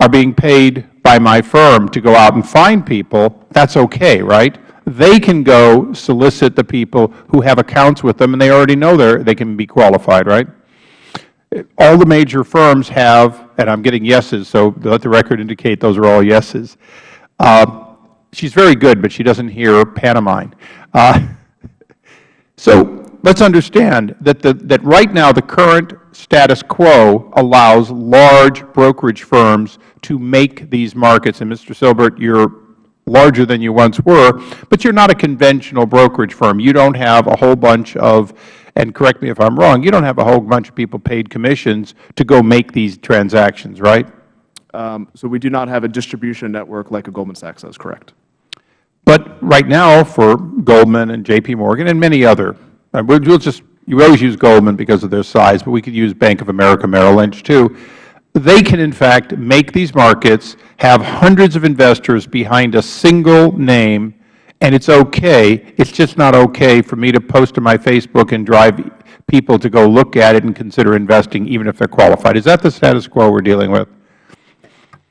are being paid by my firm to go out and find people, that's okay, right? They can go solicit the people who have accounts with them, and they already know they're they can be qualified, right? All the major firms have, and I'm getting yeses, so let the record indicate those are all yeses. Uh, she's very good, but she doesn't hear pantomime. Uh, (laughs) so let's understand that, the, that right now the current status quo allows large brokerage firms to make these markets. And Mr. Silbert, you're larger than you once were, but you're not a conventional brokerage firm. You don't have a whole bunch of and correct me if I'm wrong, you don't have a whole bunch of people paid commissions to go make these transactions, right? Um, so we do not have a distribution network like a Goldman Sachs does, correct? But right now, for Goldman and J.P. Morgan and many other, uh, we'll we'll just, you always use Goldman because of their size, but we could use Bank of America Merrill Lynch too. They can, in fact, make these markets, have hundreds of investors behind a single name, and it's okay. It's just not okay for me to post to my Facebook and drive people to go look at it and consider investing, even if they're qualified. Is that the status quo we're dealing with?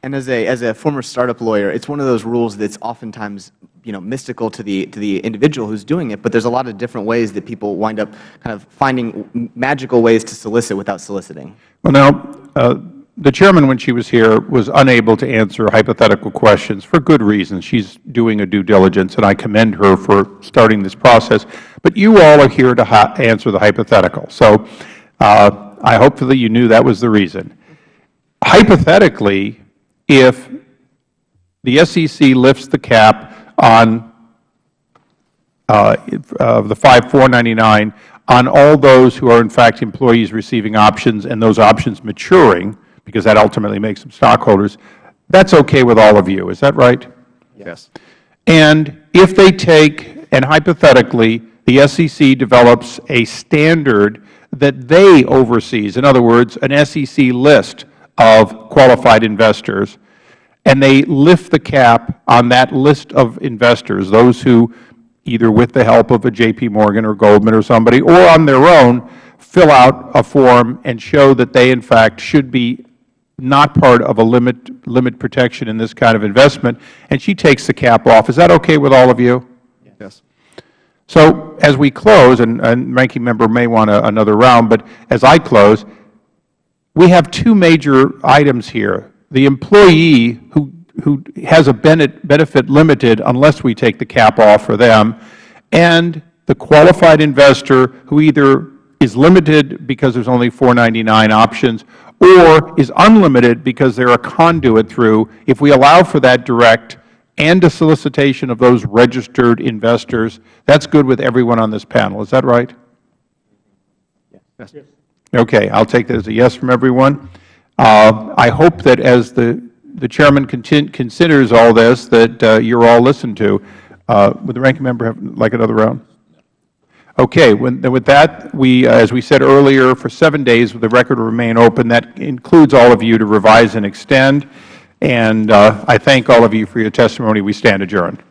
And as a, as a former startup lawyer, it's one of those rules that's oftentimes you know, mystical to the, to the individual who's doing it, but there's a lot of different ways that people wind up kind of finding magical ways to solicit without soliciting. Well, now, uh, the Chairman, when she was here, was unable to answer hypothetical questions for good reason. She's doing a due diligence, and I commend her for starting this process. But you all are here to answer the hypothetical. So uh, I hopefully you knew that was the reason. Hypothetically, if the SEC lifts the cap on uh, uh, the 5499 on all those who are in fact employees receiving options and those options maturing, because that ultimately makes them stockholders, that's okay with all of you. Is that right? Yes. And if they take, and hypothetically, the SEC develops a standard that they oversees, in other words, an SEC list of qualified investors, and they lift the cap on that list of investors, those who either with the help of a J.P. Morgan or Goldman or somebody, or on their own, fill out a form and show that they in fact should be not part of a limit, limit protection in this kind of investment, and she takes the cap off. Is that okay with all of you? Yes. So as we close, and, and Ranking Member may want a, another round, but as I close, we have two major items here. The employee who, who has a benefit limited unless we take the cap off for them, and the qualified investor who either is limited because there's only 499 options or is unlimited because they're a conduit through, if we allow for that direct and a solicitation of those registered investors, that's good with everyone on this panel. Is that right? Yes. Okay. I'll take that as a yes from everyone. Uh, I hope that as the, the Chairman considers all this, that uh, you're all listened to. Uh, would the Ranking Member have like another round? Okay. With that, we, uh, as we said earlier, for seven days, the record will remain open. That includes all of you to revise and extend. And uh, I thank all of you for your testimony. We stand adjourned.